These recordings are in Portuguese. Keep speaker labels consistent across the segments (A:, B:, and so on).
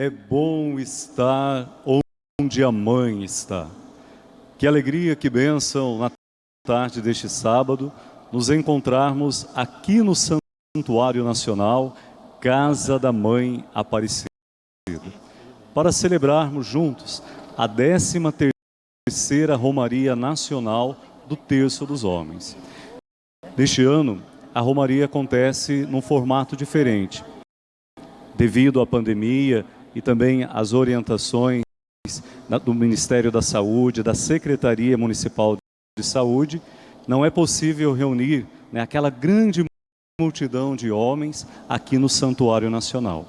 A: É bom estar onde a mãe está. Que alegria, que bênção na tarde deste sábado nos encontrarmos aqui no Santuário Nacional, Casa da Mãe Aparecida, para celebrarmos juntos a 13 terceira Romaria Nacional do Terço dos Homens. Neste ano, a Romaria acontece num formato diferente, devido à pandemia e também às orientações do Ministério da Saúde, da Secretaria Municipal de Saúde, não é possível reunir né, aquela grande multidão de homens aqui no Santuário Nacional.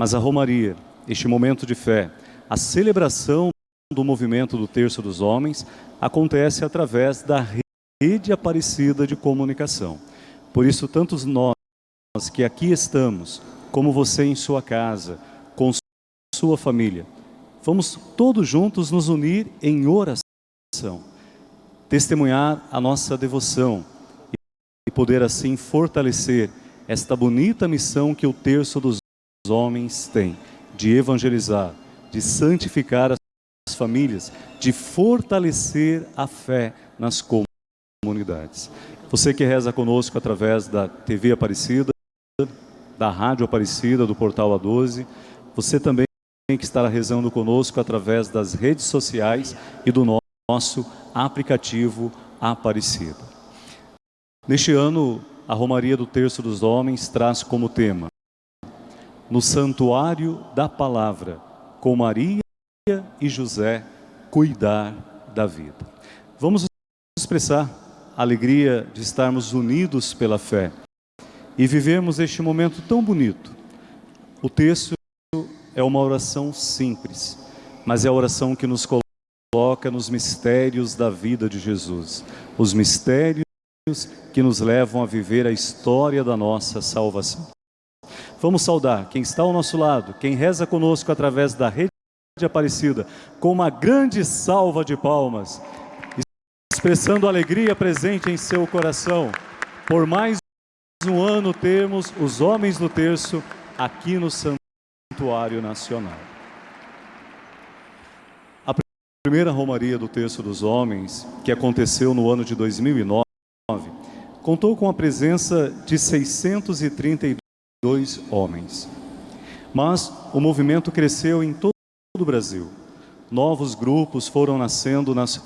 A: Mas a Romaria, este momento de fé, a celebração do movimento do Terço dos Homens, acontece através da rede aparecida de comunicação. Por isso, tantos nós que aqui estamos, como você em sua casa, sua família, vamos todos juntos nos unir em oração, testemunhar a nossa devoção e poder assim fortalecer esta bonita missão que o terço dos homens tem, de evangelizar, de santificar as famílias, de fortalecer a fé nas comunidades. Você que reza conosco através da TV Aparecida, da Rádio Aparecida, do Portal A12, você também que estará rezando conosco através das redes sociais e do nosso aplicativo Aparecida. Neste ano, a Romaria do Terço dos Homens traz como tema No Santuário da Palavra, com Maria e José, cuidar da vida. Vamos expressar a alegria de estarmos unidos pela fé e vivermos este momento tão bonito. O texto é uma oração simples, mas é a oração que nos coloca nos mistérios da vida de Jesus. Os mistérios que nos levam a viver a história da nossa salvação. Vamos saudar quem está ao nosso lado, quem reza conosco através da rede Aparecida, com uma grande salva de palmas, expressando alegria presente em seu coração, por mais um ano termos os homens do terço aqui no Santo Santuário Nacional. A primeira Romaria do Terço dos Homens, que aconteceu no ano de 2009, contou com a presença de 632 homens. Mas o movimento cresceu em todo o Brasil. Novos grupos foram nascendo nas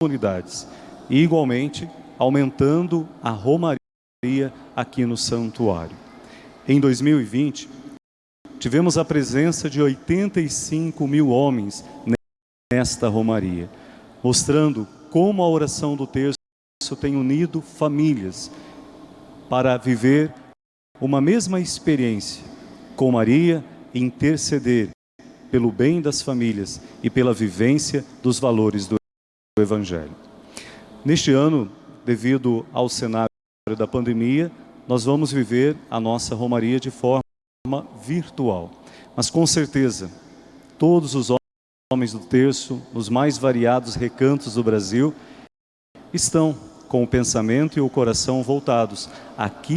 A: comunidades e, igualmente, aumentando a Romaria aqui no santuário. Em 2020, tivemos a presença de 85 mil homens nesta romaria, mostrando como a oração do terço tem unido famílias para viver uma mesma experiência com Maria e interceder pelo bem das famílias e pela vivência dos valores do Evangelho. Neste ano, devido ao cenário da pandemia, nós vamos viver a nossa romaria de forma virtual. Mas com certeza, todos os homens do terço, nos mais variados recantos do Brasil, estão com o pensamento e o coração voltados aqui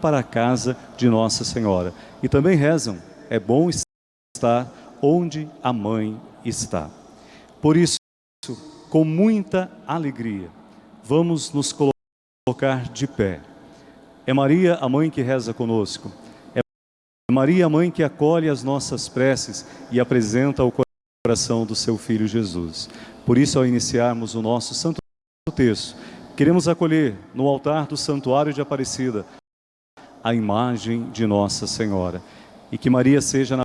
A: para a casa de Nossa Senhora. E também rezam, é bom estar onde a mãe está. Por isso, com muita alegria, vamos nos colocar de pé. É Maria, a mãe que reza conosco. Maria, mãe que acolhe as nossas preces e apresenta o coração do seu Filho Jesus. Por isso, ao iniciarmos o nosso Santo Terço, queremos acolher no altar do Santuário de Aparecida a imagem de Nossa Senhora. E que Maria seja na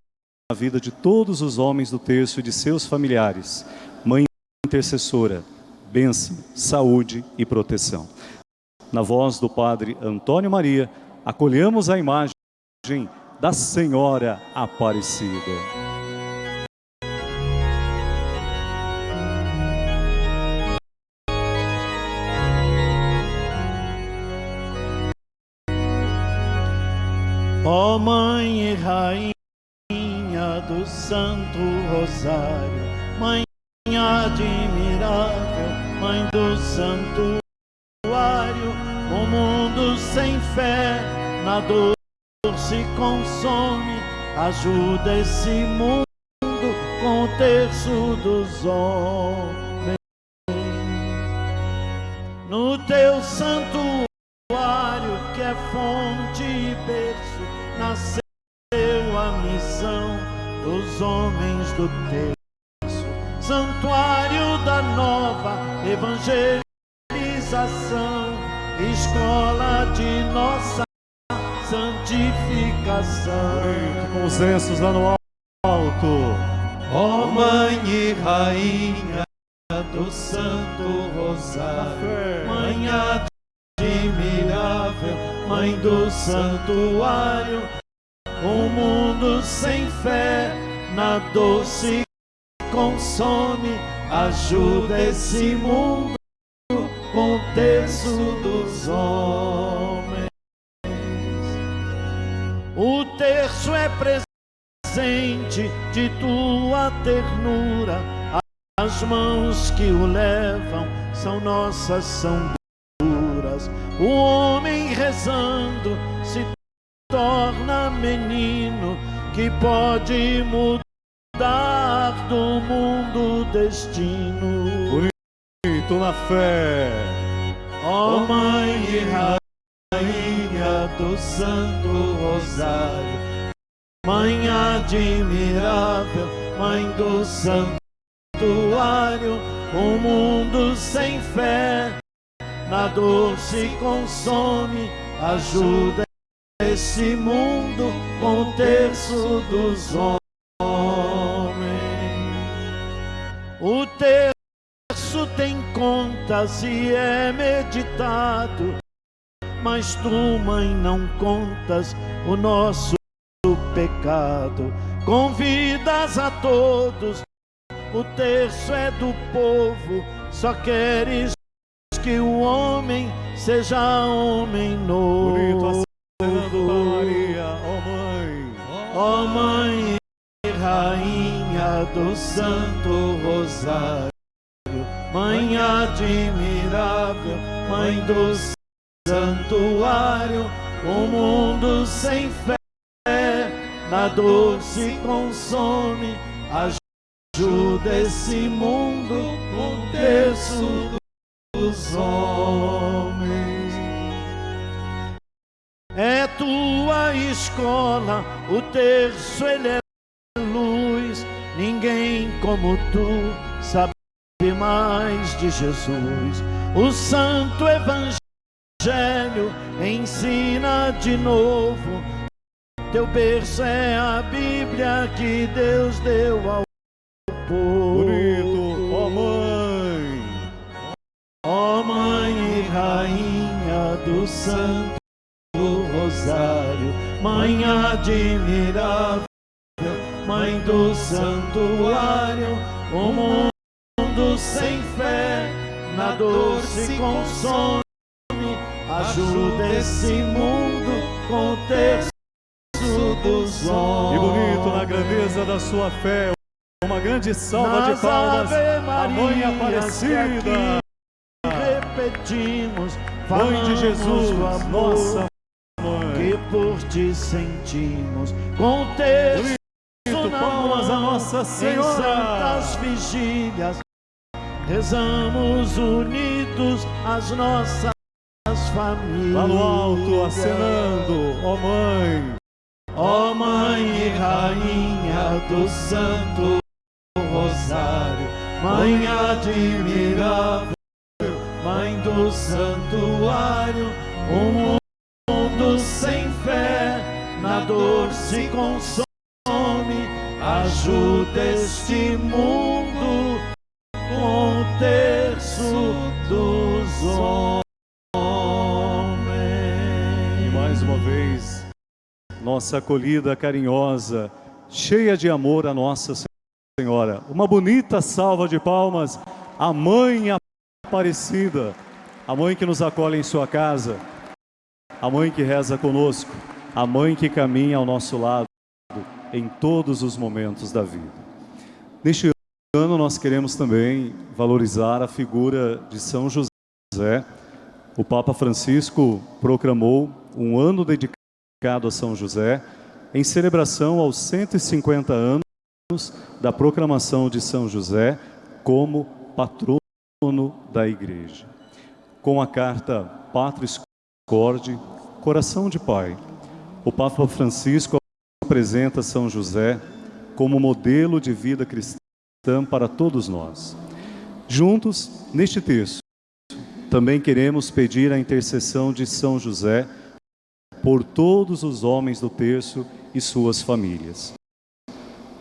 A: vida de todos os homens do terço e de seus familiares, mãe intercessora, bênção, saúde e proteção. Na voz do Padre Antônio Maria, acolhemos a imagem da Senhora Aparecida.
B: Ó oh, Mãe e Rainha do Santo Rosário, Mãe admirável, Mãe do Santuário, o mundo sem fé na dor se consome ajuda esse mundo com o terço dos homens. No teu santuário, que é fonte e berço, nasceu a missão dos homens do terço. Santuário da nova evangelização, escola
A: Com os lenços lá no alto.
B: Ó Mãe e Rainha do Santo Rosário, Mãe admirável, Mãe do Santuário, um mundo sem fé na dor se consome, ajuda esse mundo com o terço dos homens. O terço é presente de tua ternura, as mãos que o levam são nossas, são duras. O homem rezando se torna menino que pode mudar do mundo o destino.
A: Bonito na fé.
B: Ó Mãe e Rainha do Santo Rosário, Mãe admirável, Mãe do Santuário, um mundo sem fé, na dor se consome, ajuda esse mundo com o terço dos homens. O terço tem contas e é meditado, mas tu, mãe, não contas o nosso pecado. Convidas a todos, o terço é do povo, só queres que o homem seja homem novo.
A: Bonito acenando Maria, ó Mãe.
B: Ó Mãe e Rainha do Santo Rosário, Mãe admirável, Mãe do Santuário, o mundo sem fé, na dor se consome, ajuda esse mundo com terço dos homens. É tua escola, o terço ele é luz. Ninguém como tu sabe mais de Jesus. O Santo Evangelho ensina de novo. Teu berço é a Bíblia que Deus deu ao povo.
A: Bonito, ó Mãe.
B: Ó Mãe e Rainha do Santo Rosário, Mãe admirável, Mãe do Santuário, o mundo sem fé, na dor se consome, ajuda esse mundo com o terço dos
A: E
B: homens.
A: bonito na grandeza da sua fé. Uma grande salva
B: Nas
A: de palmas. A Mãe Aparecida.
B: repetimos,
A: Mãe de Jesus,
B: amor
A: nossa Mãe.
B: que por ti sentimos com o terço
A: Bonito, palmas a Nossa
B: em
A: Senhora.
B: santas vigílias rezamos unidos as nossas famílias
A: Lá no alto, acenando, ó Mãe.
B: Ó Mãe e Rainha do Santo Rosário, Mãe admirável, Mãe do Santuário, um mundo sem fé, na dor se consome, ajuda este mundo com o terço dos homens.
A: Nossa acolhida carinhosa, cheia de amor a Nossa Senhora. Uma bonita salva de palmas à Mãe Aparecida, a Mãe que nos acolhe em sua casa, a Mãe que reza conosco, a Mãe que caminha ao nosso lado em todos os momentos da vida. Neste ano nós queremos também valorizar a figura de São José. O Papa Francisco proclamou um ano dedicado a São José em celebração aos 150 anos da proclamação de São José como patrono da Igreja. Com a carta Patris Corde, Coração de Pai, o Papa Francisco apresenta São José como modelo de vida cristã para todos nós. Juntos, neste texto, também queremos pedir a intercessão de São José por todos os homens do terço e suas famílias,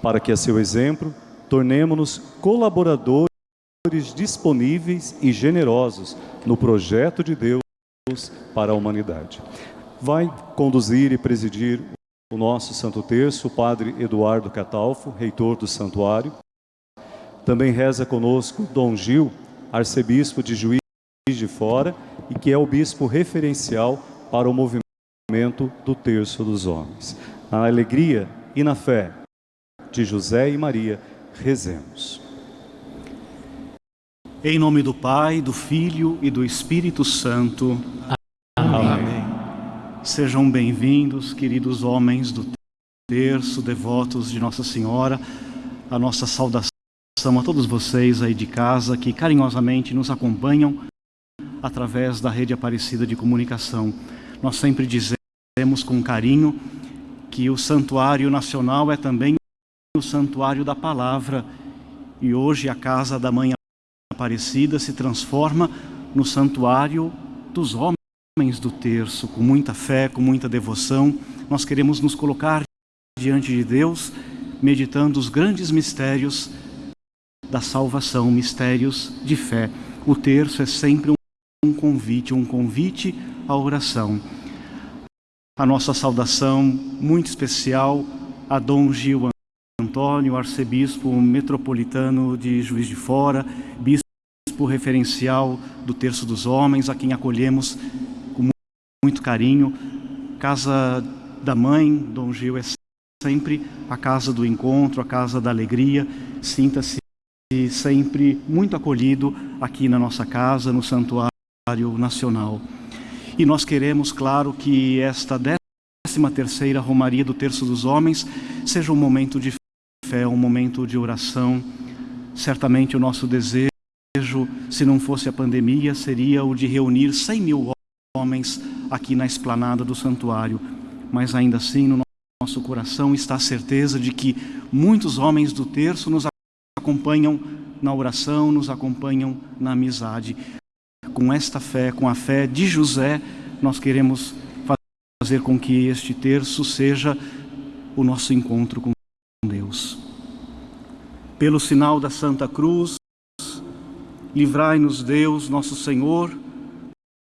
A: para que a seu exemplo tornemos-nos colaboradores disponíveis e generosos no projeto de Deus para a humanidade. Vai conduzir e presidir o nosso Santo Terço, o Padre Eduardo Catalfo, reitor do Santuário, também reza conosco Dom Gil, arcebispo de Juiz de Fora e que é o bispo referencial para o movimento do Terço dos Homens. Na alegria e na fé de José e Maria, rezemos.
C: Em nome do Pai, do Filho e do Espírito Santo. Amém. Amém. Sejam bem-vindos, queridos homens do terço, devotos de Nossa Senhora, a nossa saudação a todos vocês aí de casa que carinhosamente nos acompanham através da rede Aparecida de Comunicação. Nós sempre dizemos com carinho que o Santuário Nacional é também o Santuário da Palavra e hoje a Casa da Mãe Aparecida se transforma no Santuário dos Homens do Terço, com muita fé, com muita devoção. Nós queremos nos colocar diante de Deus, meditando os grandes mistérios da salvação, mistérios de fé. O terço é sempre um convite, um convite à oração. A nossa saudação muito especial a Dom Gil Antônio, arcebispo metropolitano de Juiz de Fora, bispo referencial do Terço dos Homens, a quem acolhemos com muito carinho. Casa da Mãe, Dom Gil é sempre a casa do encontro, a casa da alegria. Sinta-se sempre muito acolhido aqui na nossa casa, no Santuário Nacional. E nós queremos, claro, que esta 13 terceira Romaria do Terço dos Homens seja um momento de fé, um momento de oração. Certamente o nosso desejo, se não fosse a pandemia, seria o de reunir 100 mil homens aqui na esplanada do santuário. Mas ainda assim, no nosso coração está a certeza de que muitos homens do terço nos acompanham na oração, nos acompanham na amizade. Com esta fé, com a fé de José, nós queremos fazer com que este terço seja o nosso encontro com Deus. Pelo sinal da Santa Cruz, livrai-nos Deus, nosso Senhor,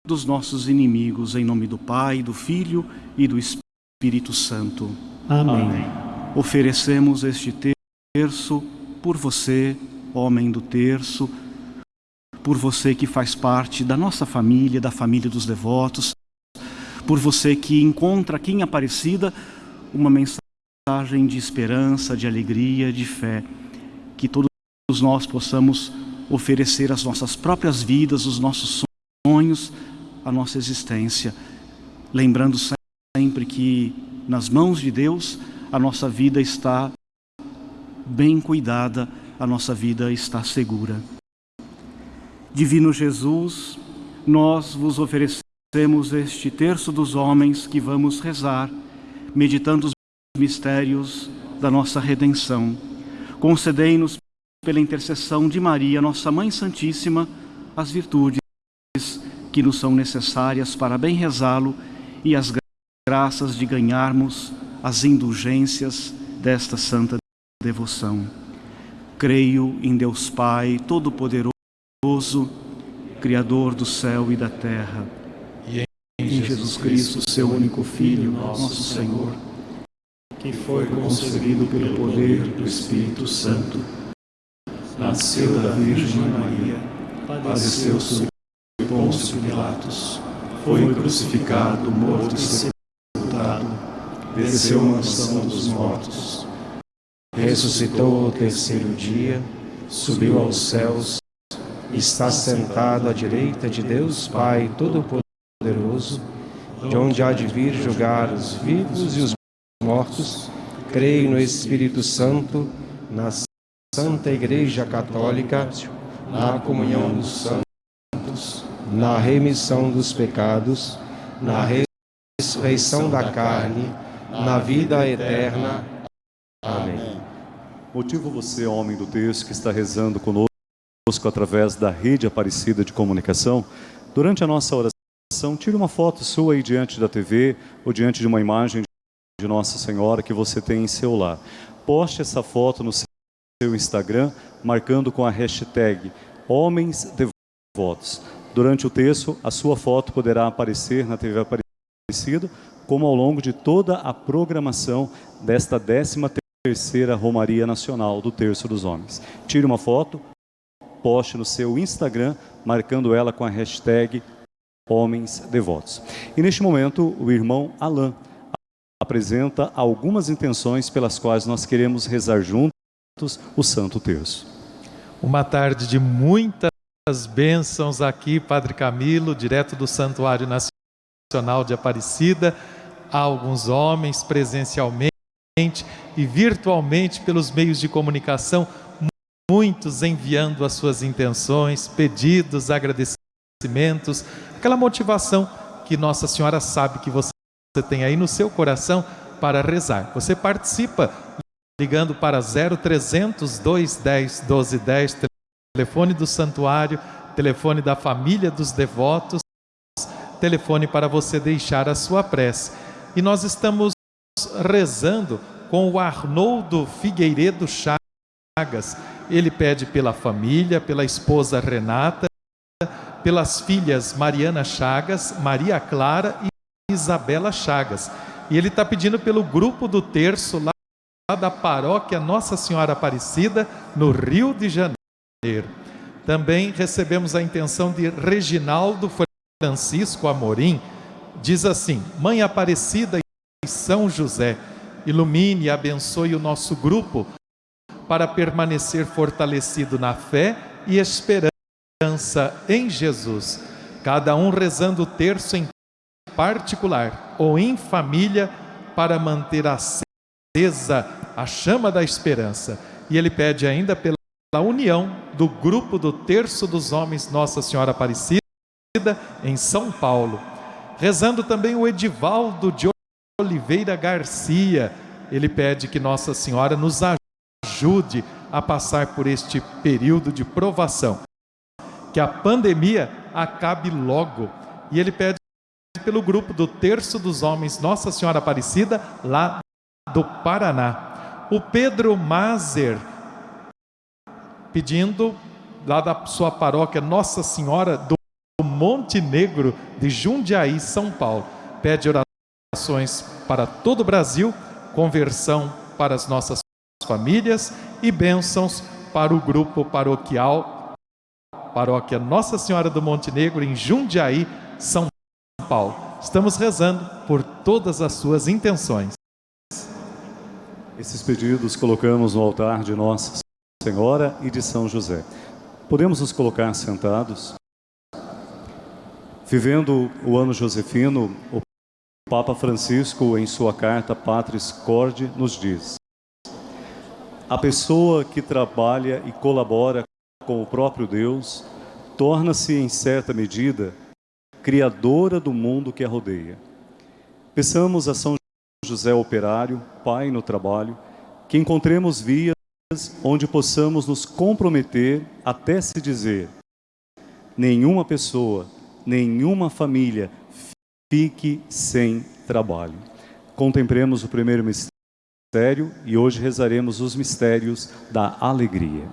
C: dos nossos inimigos, em nome do Pai, do Filho e do Espírito Santo.
B: Amém. Amém.
C: Oferecemos este terço por você, homem do terço, por você que faz parte da nossa família, da família dos devotos, por você que encontra aqui em Aparecida uma mensagem de esperança, de alegria, de fé, que todos nós possamos oferecer as nossas próprias vidas, os nossos sonhos, a nossa existência, lembrando sempre que nas mãos de Deus a nossa vida está bem cuidada, a nossa vida está segura. Divino Jesus, nós vos oferecemos este terço dos homens que vamos rezar, meditando os mistérios da nossa redenção. Concedei-nos, pela intercessão de Maria, nossa Mãe Santíssima, as virtudes que nos são necessárias para bem rezá-lo e as graças de ganharmos as indulgências desta santa devoção. Creio em Deus Pai Todo-Poderoso, Criador do céu e da terra,
B: e em Jesus Cristo, seu único Filho, nosso Senhor, que foi concebido pelo poder do Espírito Santo, nasceu da Virgem Maria, padeceu sob Pôncio Pilatos, foi crucificado, morto e sepultado, desceu à mansão dos mortos, ressuscitou ao terceiro dia, subiu aos céus, está sentado à direita de Deus Pai Todo-Poderoso, de onde há de vir julgar os vivos e os
D: mortos, creio no Espírito Santo, na Santa Igreja Católica, na comunhão dos santos, na remissão dos pecados, na ressurreição da carne, na vida eterna. Amém.
A: Motivo você, homem do texto, que está rezando conosco através da rede Aparecida de Comunicação, durante a nossa oração, tire uma foto sua aí diante da TV ou diante de uma imagem de Nossa Senhora que você tem em seu lar. Poste essa foto no seu Instagram, marcando com a hashtag Homens Devotos. Durante o texto, a sua foto poderá aparecer na TV Aparecida, como ao longo de toda a programação desta 13ª Romaria Nacional do Terço dos Homens. Tire uma foto, poste no seu Instagram, marcando ela com a hashtag Homens Devotos. E neste momento, o irmão Alain apresenta algumas intenções pelas quais nós queremos rezar juntos o Santo Terço.
E: Uma tarde de muitas bênçãos aqui, Padre Camilo, direto do Santuário Nacional de Aparecida, há alguns homens presencialmente e virtualmente pelos meios de comunicação, muitos enviando as suas intenções, pedidos, agradecimentos, aquela motivação que Nossa Senhora sabe que você tem aí no seu coração para rezar. Você participa ligando para 0300 210 1210, telefone do santuário, telefone da família dos devotos, telefone para você deixar a sua prece. E nós estamos rezando com o Arnoldo Figueiredo Chagas. Ele pede pela família, pela esposa Renata, pelas filhas Mariana Chagas, Maria Clara e Isabela Chagas. E ele está pedindo pelo grupo do terço lá da paróquia Nossa Senhora Aparecida, no Rio de Janeiro. Também recebemos a intenção de Reginaldo Francisco Amorim. Diz assim: Mãe Aparecida e São José, ilumine e abençoe o nosso grupo para permanecer fortalecido na fé e esperança em Jesus. Cada um rezando o terço em particular ou em família para manter acesa a chama da esperança. E ele pede ainda pela união do grupo do Terço dos Homens Nossa Senhora Aparecida em São Paulo. Rezando também o Edivaldo de Oliveira Garcia. Ele pede que Nossa Senhora nos ajude a passar por este período de provação. Que a pandemia acabe logo. E ele pede pelo grupo do Terço dos Homens Nossa Senhora Aparecida, lá do Paraná. O Pedro Mazer, pedindo lá da sua paróquia Nossa Senhora do Monte Negro de Jundiaí, São Paulo. Pede orações para todo o Brasil, conversão para as nossas famílias e bênçãos para o grupo paroquial Paróquia Nossa Senhora do Monte Negro em Jundiaí, São Paulo. Estamos rezando por todas as suas intenções.
A: Esses pedidos colocamos no altar de Nossa Senhora e de São José. Podemos nos colocar sentados? Vivendo o ano josefino, o Papa Francisco, em sua carta Patris Corde, nos diz: A pessoa que trabalha e colabora com o próprio Deus torna-se, em certa medida, criadora do mundo que a rodeia. Peçamos a São José Operário, Pai no trabalho, que encontremos vias onde possamos nos comprometer até se dizer nenhuma pessoa, nenhuma família fique sem trabalho. Contemplemos o primeiro mistério mistério e hoje rezaremos os mistérios da alegria.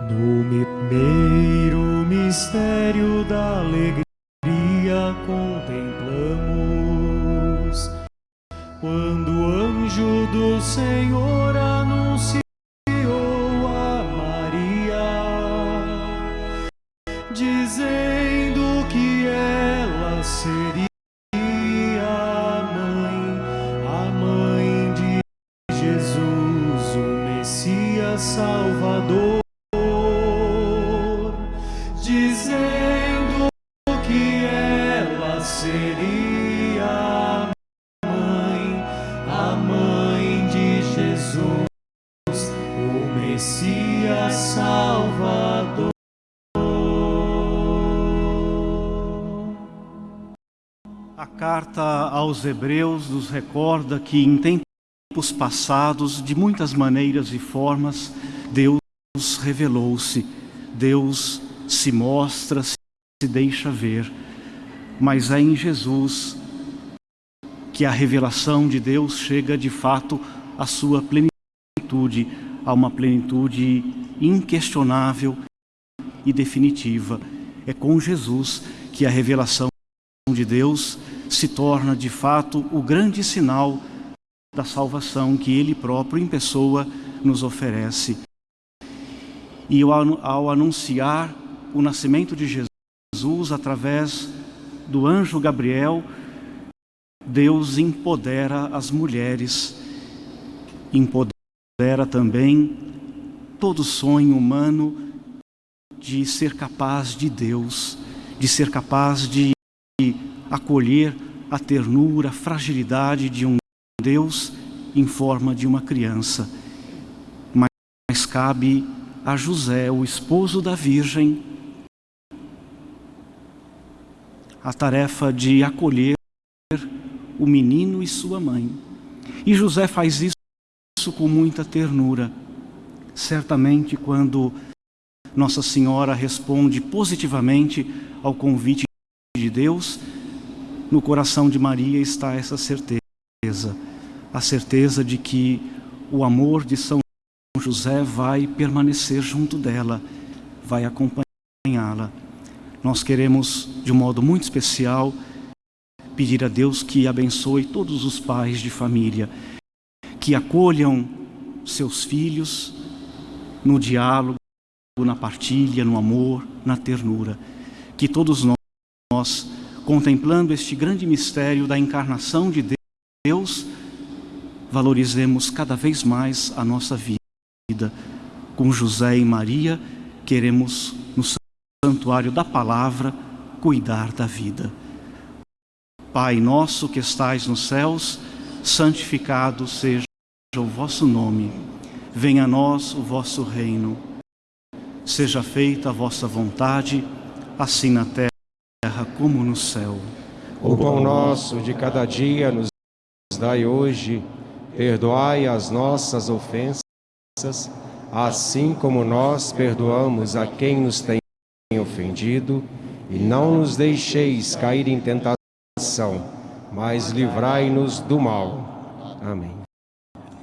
F: No primeiro mistério da alegria contemplamos quando o anjo do Senhor Salvador. Dizendo que ela seria a mãe, a mãe de Jesus, o Messias Salvador.
C: A carta aos Hebreus nos recorda que tempos passados, de muitas maneiras e formas, Deus revelou-se, Deus se mostra, se deixa ver. Mas é em Jesus que a revelação de Deus chega de fato à sua plenitude, a uma plenitude inquestionável e definitiva. É com Jesus que a revelação de Deus se torna de fato o grande sinal da salvação que Ele próprio em pessoa nos oferece. E ao anunciar o nascimento de Jesus através do anjo Gabriel, Deus empodera as mulheres, empodera também todo sonho humano de ser capaz de Deus, de ser capaz de acolher a ternura, a fragilidade de um Deus em forma de uma criança. Mas cabe a José, o esposo da Virgem, a tarefa de acolher o menino e sua mãe. E José faz isso com muita ternura. Certamente, quando Nossa Senhora responde positivamente ao convite de Deus, no coração de Maria está essa certeza, a certeza de que o amor de São José vai permanecer junto dela, vai acompanhá-la. Nós queremos, de um modo muito especial, pedir a Deus que abençoe todos os pais de família, que acolham seus filhos no diálogo, na partilha, no amor, na ternura. Que todos nós, contemplando este grande mistério da encarnação de Deus, valorizemos cada vez mais a nossa vida. Com José e Maria, queremos, no santuário da palavra, cuidar da vida. Pai nosso que estais nos céus, santificado seja o vosso nome. Venha a nós o vosso reino. Seja feita a vossa vontade, assim na terra como no céu.
D: O pão nosso de cada dia nos dai hoje, perdoai as nossas ofensas, assim como nós perdoamos a quem nos tem ofendido, e não nos deixeis cair em tentação mas livrai-nos do mal. Amém.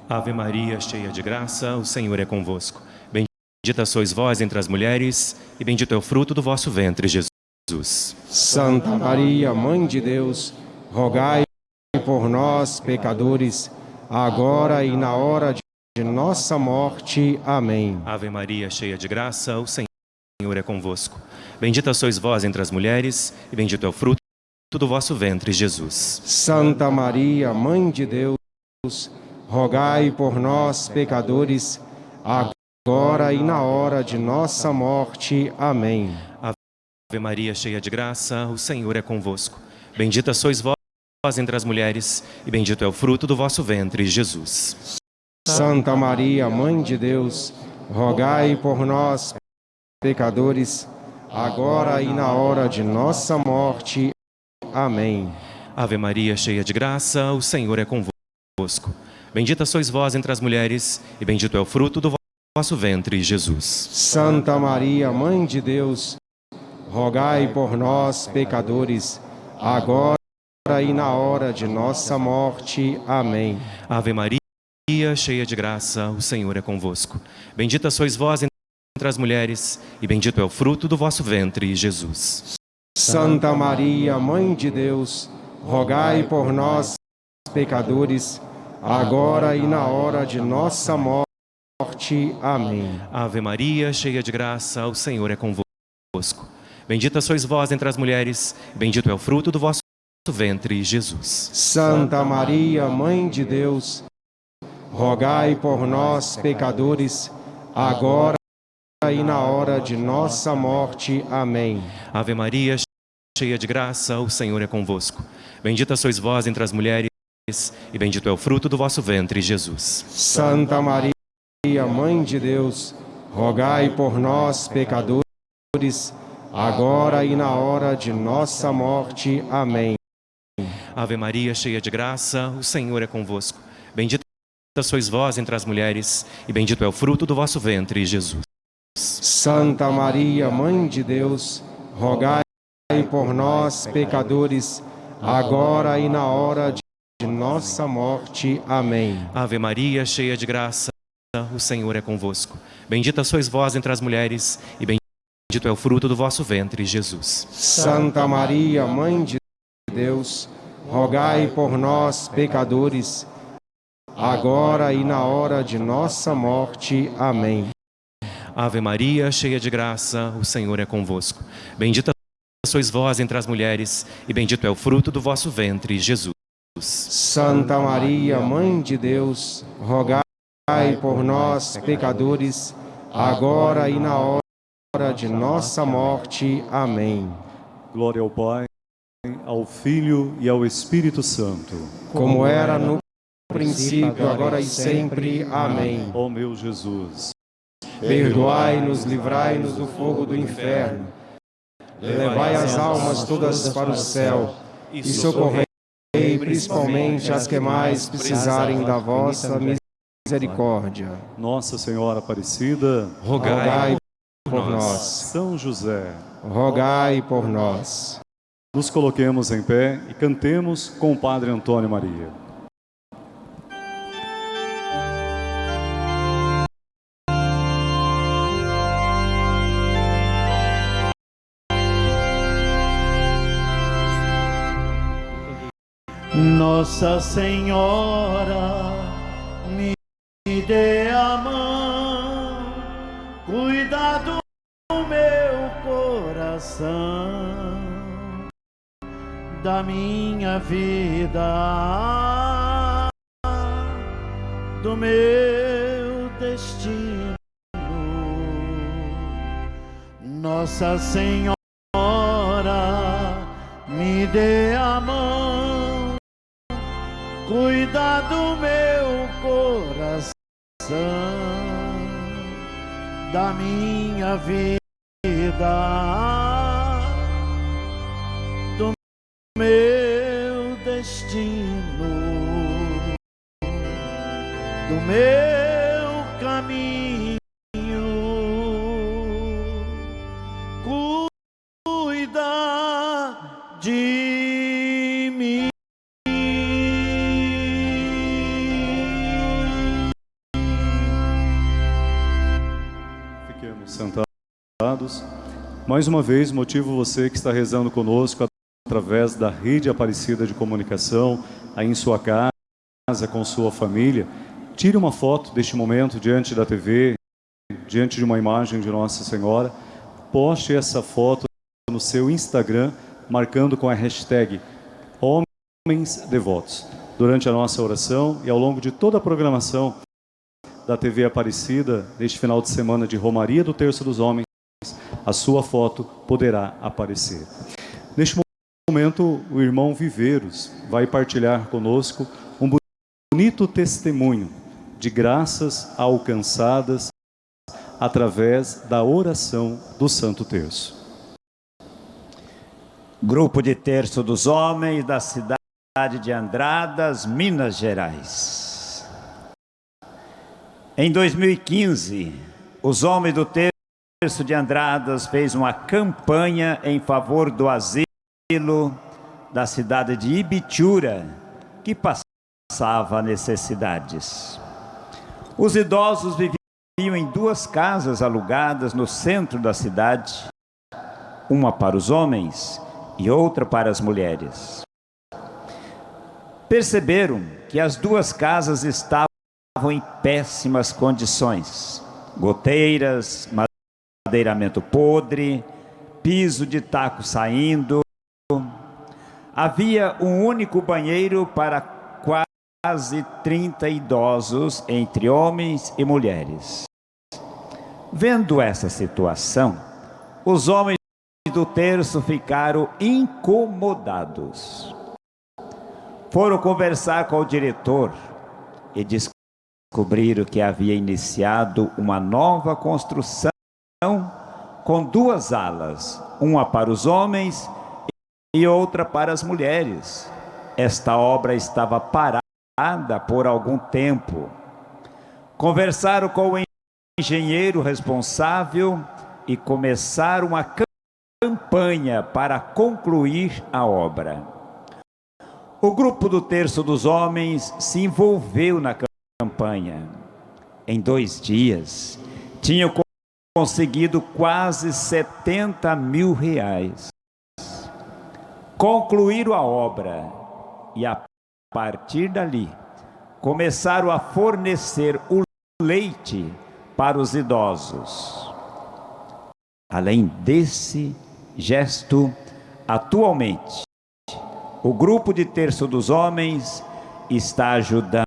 G: Ave Maria, cheia de graça, o Senhor é convosco. Bendita sois vós entre as mulheres, e bendito é o fruto do vosso ventre, Jesus.
D: Santa Maria, Mãe de Deus, rogai por nós, pecadores, agora e na hora de nossa morte. Amém.
G: Ave Maria, cheia de graça, o Senhor é convosco. Bendita sois vós entre as mulheres, e bendito é o fruto do vosso ventre, Jesus.
D: Santa Maria, Mãe de Deus, rogai por nós, pecadores, agora e na hora de nossa morte. Amém.
G: Ave Maria, cheia de graça, o Senhor é convosco. Bendita sois vós entre as mulheres, e bendito é o fruto do vosso ventre, Jesus.
D: Santa Maria, Mãe de Deus, rogai por nós, pecadores, agora e na hora de nossa morte. Amém.
G: Ave Maria, cheia de graça, o Senhor é convosco. Bendita sois vós entre as mulheres, e bendito é o fruto do vosso ventre, Jesus.
D: Santa Maria, Mãe de Deus, rogai por nós, pecadores, agora e na hora de nossa morte. Amém.
G: Ave Maria, cheia de graça, o Senhor é convosco. Bendita sois vós entre as mulheres, e bendito é o fruto do vosso ventre, Jesus.
D: Santa Maria, Mãe de Deus, rogai por nós, pecadores, agora e na hora de nossa morte. Amém.
G: Ave Maria, cheia de graça, o Senhor é convosco. Bendita sois vós entre as mulheres, bendito é o fruto do vosso ventre, Jesus.
D: Santa Maria, Mãe de Deus, rogai por nós, pecadores, agora e na hora de nossa morte. Amém.
G: Ave Maria, cheia de graça, o Senhor é convosco. Bendita sois vós entre as mulheres, e bendito é o fruto do vosso ventre, Jesus.
D: Santa Maria, Mãe de Deus, rogai por nós, pecadores, agora e na hora de nossa morte. Amém.
H: Ave Maria, cheia de graça, o Senhor é convosco. Bendita sois vós entre as mulheres, e bendito é o fruto do vosso ventre, Jesus.
D: Santa Maria, Mãe de Deus, rogai por nós, pecadores, agora e na hora de nossa morte. Amém.
H: Ave Maria, cheia de graça, o Senhor é convosco. Bendita sois vós entre as mulheres, e bendito é o fruto do vosso ventre, Jesus.
D: Santa Maria, Mãe de Deus, rogai por nós, pecadores, agora e na hora de nossa morte. Amém.
H: Ave Maria, cheia de graça, o Senhor é convosco. Bendita sois vós entre as mulheres, e bendito é o fruto do vosso ventre, Jesus.
D: Santa Maria, Mãe de Deus, rogai por nós, pecadores, agora e na hora de nossa morte. Amém.
A: Glória ao Pai, ao Filho e ao Espírito Santo.
D: Como era no princípio, agora e sempre. Amém.
A: Ó meu Jesus,
D: Perdoai-nos, livrai-nos do fogo do inferno. Levai as almas todas para o céu e socorrei principalmente as que mais precisarem da vossa misericórdia.
A: Nossa Senhora Aparecida,
D: Rogai por nós.
A: São José,
D: Rogai por nós.
A: Nos coloquemos em pé e cantemos com o Padre Antônio Maria.
B: Nossa Senhora, me dê a mão, cuida do meu coração, da minha vida, do meu destino. Nossa Senhora, me dê a mão, cuida do meu coração, da minha vida, meu caminho. Cuida de mim.
A: Fiquemos sentados. Mais uma vez, motivo você que está rezando conosco através da rede Aparecida de Comunicação, aí em sua casa, com sua família. Tire uma foto deste momento diante da TV, diante de uma imagem de Nossa Senhora. Poste essa foto no seu Instagram, marcando com a hashtag Homens Devotos. Durante a nossa oração e ao longo de toda a programação da TV Aparecida, neste final de semana de Romaria do Terço dos Homens, a sua foto poderá aparecer. Neste momento, o irmão Viveiros vai partilhar conosco um bonito testemunho de graças alcançadas através da oração do Santo Terço.
I: Grupo de Terço dos Homens da cidade de Andradas, Minas Gerais. Em 2015, os homens do Terço de Andradas fez uma campanha em favor do asilo da cidade de Ibitura, que passava necessidades. Os idosos viviam em duas casas alugadas no centro da cidade, uma para os homens e outra para as mulheres. Perceberam que as duas casas estavam em péssimas condições. Goteiras, madeiramento podre, piso de taco saindo. Havia um único banheiro para quase 30 idosos, entre homens e mulheres. Vendo essa situação, os homens do terço ficaram incomodados. Foram conversar com o diretor e descobriram que havia iniciado uma nova construção com duas alas, uma para os homens e outra para as mulheres. Esta obra estava parada por algum tempo. Conversaram com o engenheiro responsável e começaram uma campanha para concluir a obra. O grupo do Terço dos Homens se envolveu na campanha. Em dois dias, tinham conseguido quase 70 mil reais. Concluíram a obra e, a partir dali, começaram a fornecer o leite para os idosos. Além desse gesto, atualmente, o grupo de Terço dos Homens está ajudando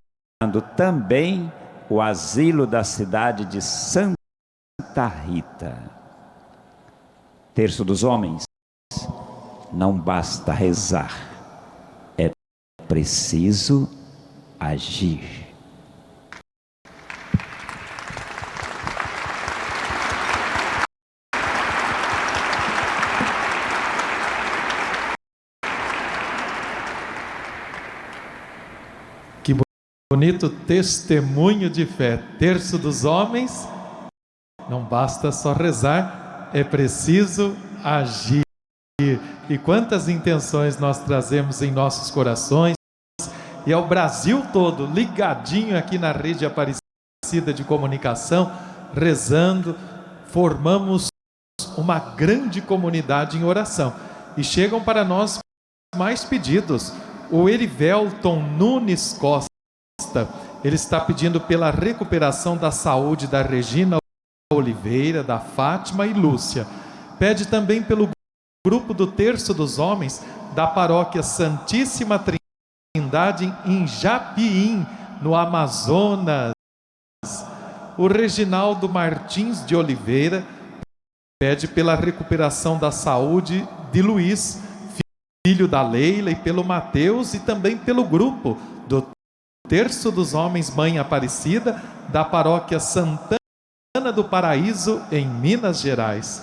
I: também o asilo da cidade de Santa Rita. Terço dos Homens, não basta rezar, preciso agir.
E: Bonito testemunho de fé. Terço dos homens, não basta só rezar, é preciso agir. E quantas intenções nós trazemos em nossos corações, e ao Brasil todo, ligadinho aqui na rede Aparecida de comunicação, rezando, formamos uma grande comunidade em oração. E chegam para nós mais pedidos. O Erivelton Nunes Costa ele está pedindo pela recuperação da saúde da Regina Oliveira, da Fátima e Lúcia. Pede também pelo grupo do Terço dos Homens da paróquia Santíssima Trindade em Japiim, no Amazonas. O Reginaldo Martins de Oliveira pede pela recuperação da saúde de Luiz, filho da Leila, e pelo Mateus e também pelo grupo do Terço dos Homens Mãe Aparecida, da paróquia Santana do Paraíso, em Minas Gerais.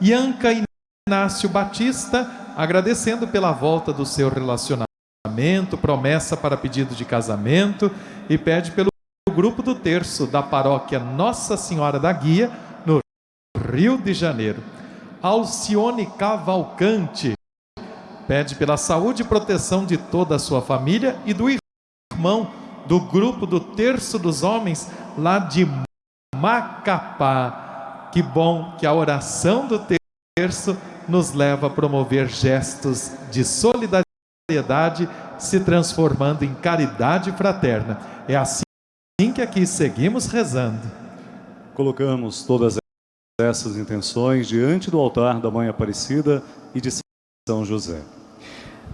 E: Ianca Inácio Batista, agradecendo pela volta do seu relacionamento, promessa para pedido de casamento e pede pelo grupo do terço da paróquia Nossa Senhora da Guia, no Rio de Janeiro. Alcione Cavalcante pede pela saúde e proteção de toda a sua família e do irmão do grupo do Terço dos Homens lá de Macapá. Que bom que a oração do terço nos leva a promover gestos de solidariedade, se transformando em caridade fraterna. É assim que aqui seguimos rezando.
A: Colocamos todas essas intenções diante do altar da Mãe Aparecida e de São José.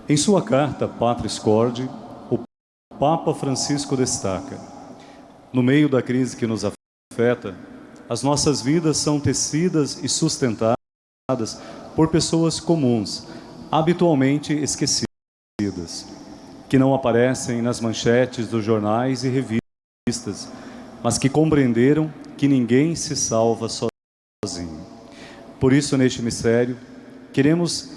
A: Em sua carta, Patris Corde, Papa Francisco destaca: no meio da crise que nos afeta, as nossas vidas são tecidas e sustentadas por pessoas comuns, habitualmente esquecidas, que não aparecem nas manchetes dos jornais e revistas, mas que compreenderam que ninguém se salva sozinho. Por isso, neste mistério, queremos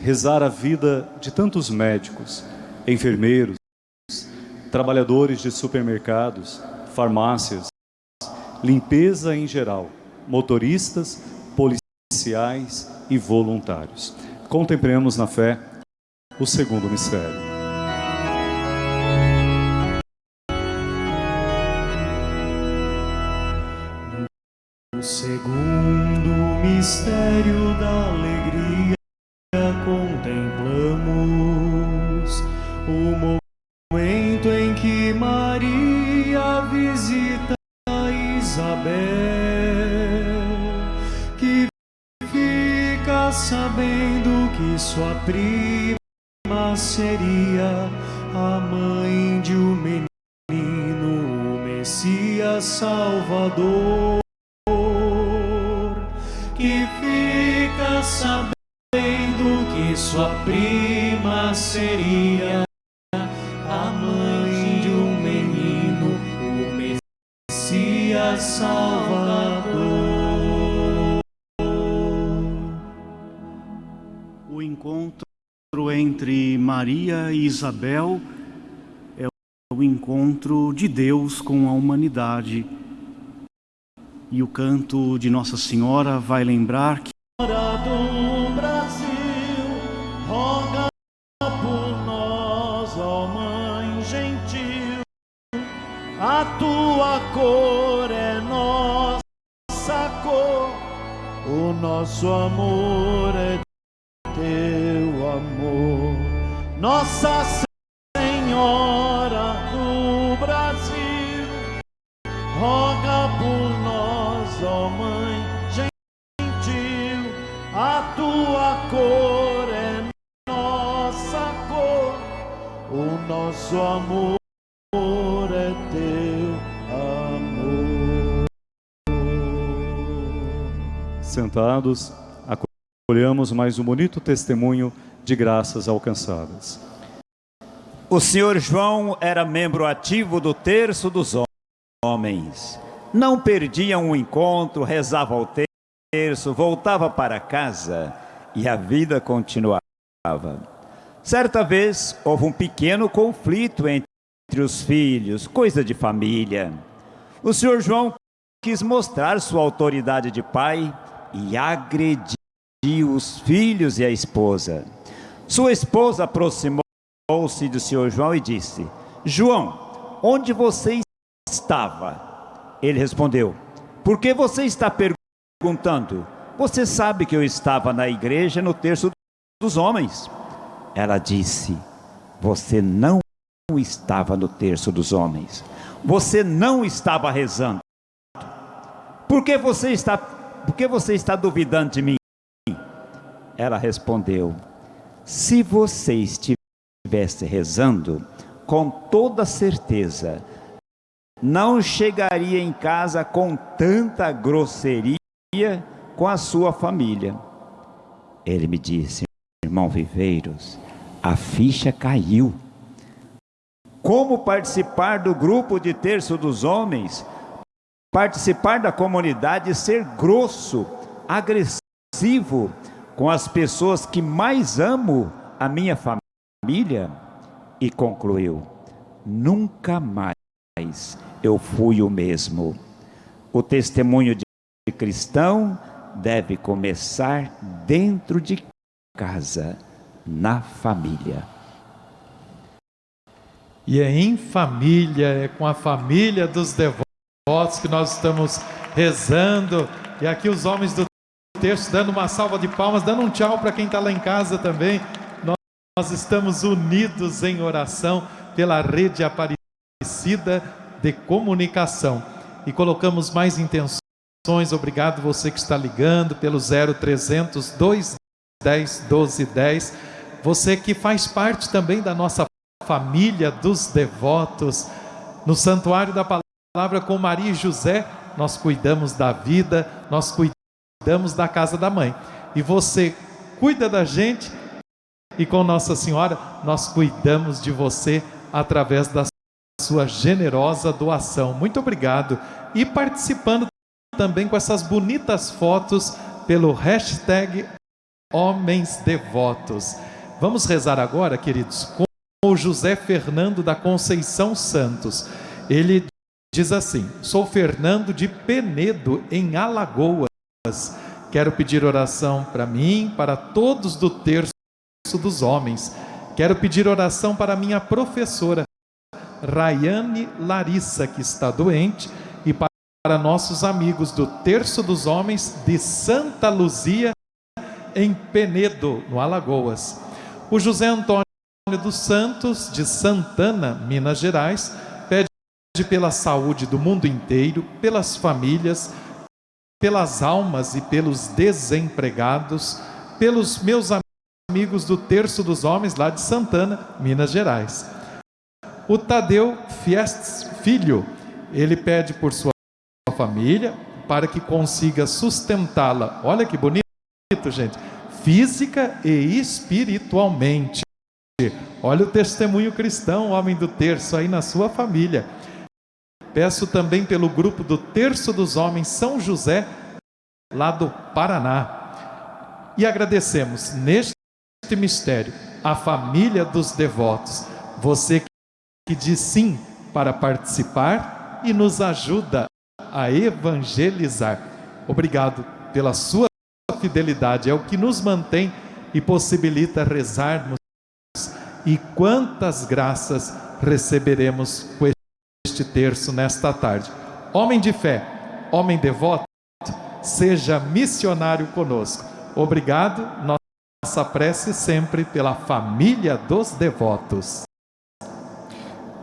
A: rezar a vida de tantos médicos, enfermeiros, trabalhadores de supermercados, farmácias, limpeza em geral, motoristas, policiais e voluntários. Contemplemos na fé o segundo mistério.
F: O segundo mistério da alegria contemplamos o momento em que Maria visita Isabel, seria a mãe de um menino, o Messias Salvador, que fica sabendo que sua prima seria
C: entre Maria e Isabel é o encontro de Deus com a humanidade. E o canto de Nossa Senhora vai lembrar que
A: Sentados, acolhemos mais um bonito testemunho de graças alcançadas.
I: O senhor João era membro ativo do terço dos homens. Não perdia um encontro, rezava ao terço, voltava para casa e a vida continuava. Certa vez houve um pequeno conflito entre os filhos, coisa de família. O senhor João quis mostrar sua autoridade de pai e agrediu os filhos e a esposa. Sua esposa aproximou-se do senhor João e disse: João, onde você estava? Ele respondeu: Por que você está perguntando? Você sabe que eu estava na igreja no terço dos homens. Ela disse: Você não estava no terço dos homens. Você não estava rezando. Por que você está, por que você está duvidando de mim? Ela respondeu: Se você estivesse rezando, com toda certeza, não chegaria em casa com tanta grosseria com a sua família. Ele me disse, irmão Viveiros, a ficha caiu. Como participar do grupo de terço dos homens, participar da comunidade e ser grosso, agressivo com as pessoas que mais amo, a minha família? E concluiu, nunca mais eu fui o mesmo. O testemunho de cristão deve começar dentro de casa, na família.
E: E é em família, é com a família dos devotos que nós estamos rezando. E aqui os homens do texto dando uma salva de palmas, dando um tchau para quem está lá em casa também. Nós, nós estamos unidos em oração pela rede Aparecida de Comunicação. E colocamos mais intenções. Obrigado você que está ligando pelo 0300 210 1210. Você que faz parte também da nossa família dos devotos. No Santuário da Palavra com Maria e José, nós cuidamos da vida, nós cuidamos da casa da mãe. E você cuida da gente e com Nossa Senhora nós cuidamos de você através da sua generosa doação. Muito obrigado. E participando também com essas bonitas fotos pelo hashtag Homens Devotos. Vamos rezar agora, queridos, com o José Fernando da Conceição Santos. Ele diz assim: Sou Fernando de Penedo, em Alagoas. Quero pedir oração para mim, para todos do terço dos homens. Quero pedir oração para minha professora, Rayane Larissa, que está doente, e para nossos amigos do Terço dos Homens de Santa Luzia, em Penedo, no Alagoas. O José Antônio dos Santos, de Santana, Minas Gerais, pela saúde do mundo inteiro, pelas famílias, pelas almas e pelos desempregados, pelos meus amigos do Terço dos Homens, lá de Santana, Minas Gerais. O Tadeu Fiestes Filho, ele pede por sua família, para que consiga sustentá-la. Olha que bonito, gente. Física e espiritualmente. Olha o testemunho cristão, homem do terço, aí na sua família. Peço também pelo grupo do Terço dos Homens São José, lá do Paraná. E agradecemos neste mistério a família dos devotos, você que diz sim para participar e nos ajuda a evangelizar. Obrigado pela sua fidelidade, é o que nos mantém e possibilita rezarmos. E quantas graças receberemos com este terço nesta tarde. Homem de fé, homem devoto, seja missionário conosco. Obrigado, nossa prece sempre pela família dos devotos.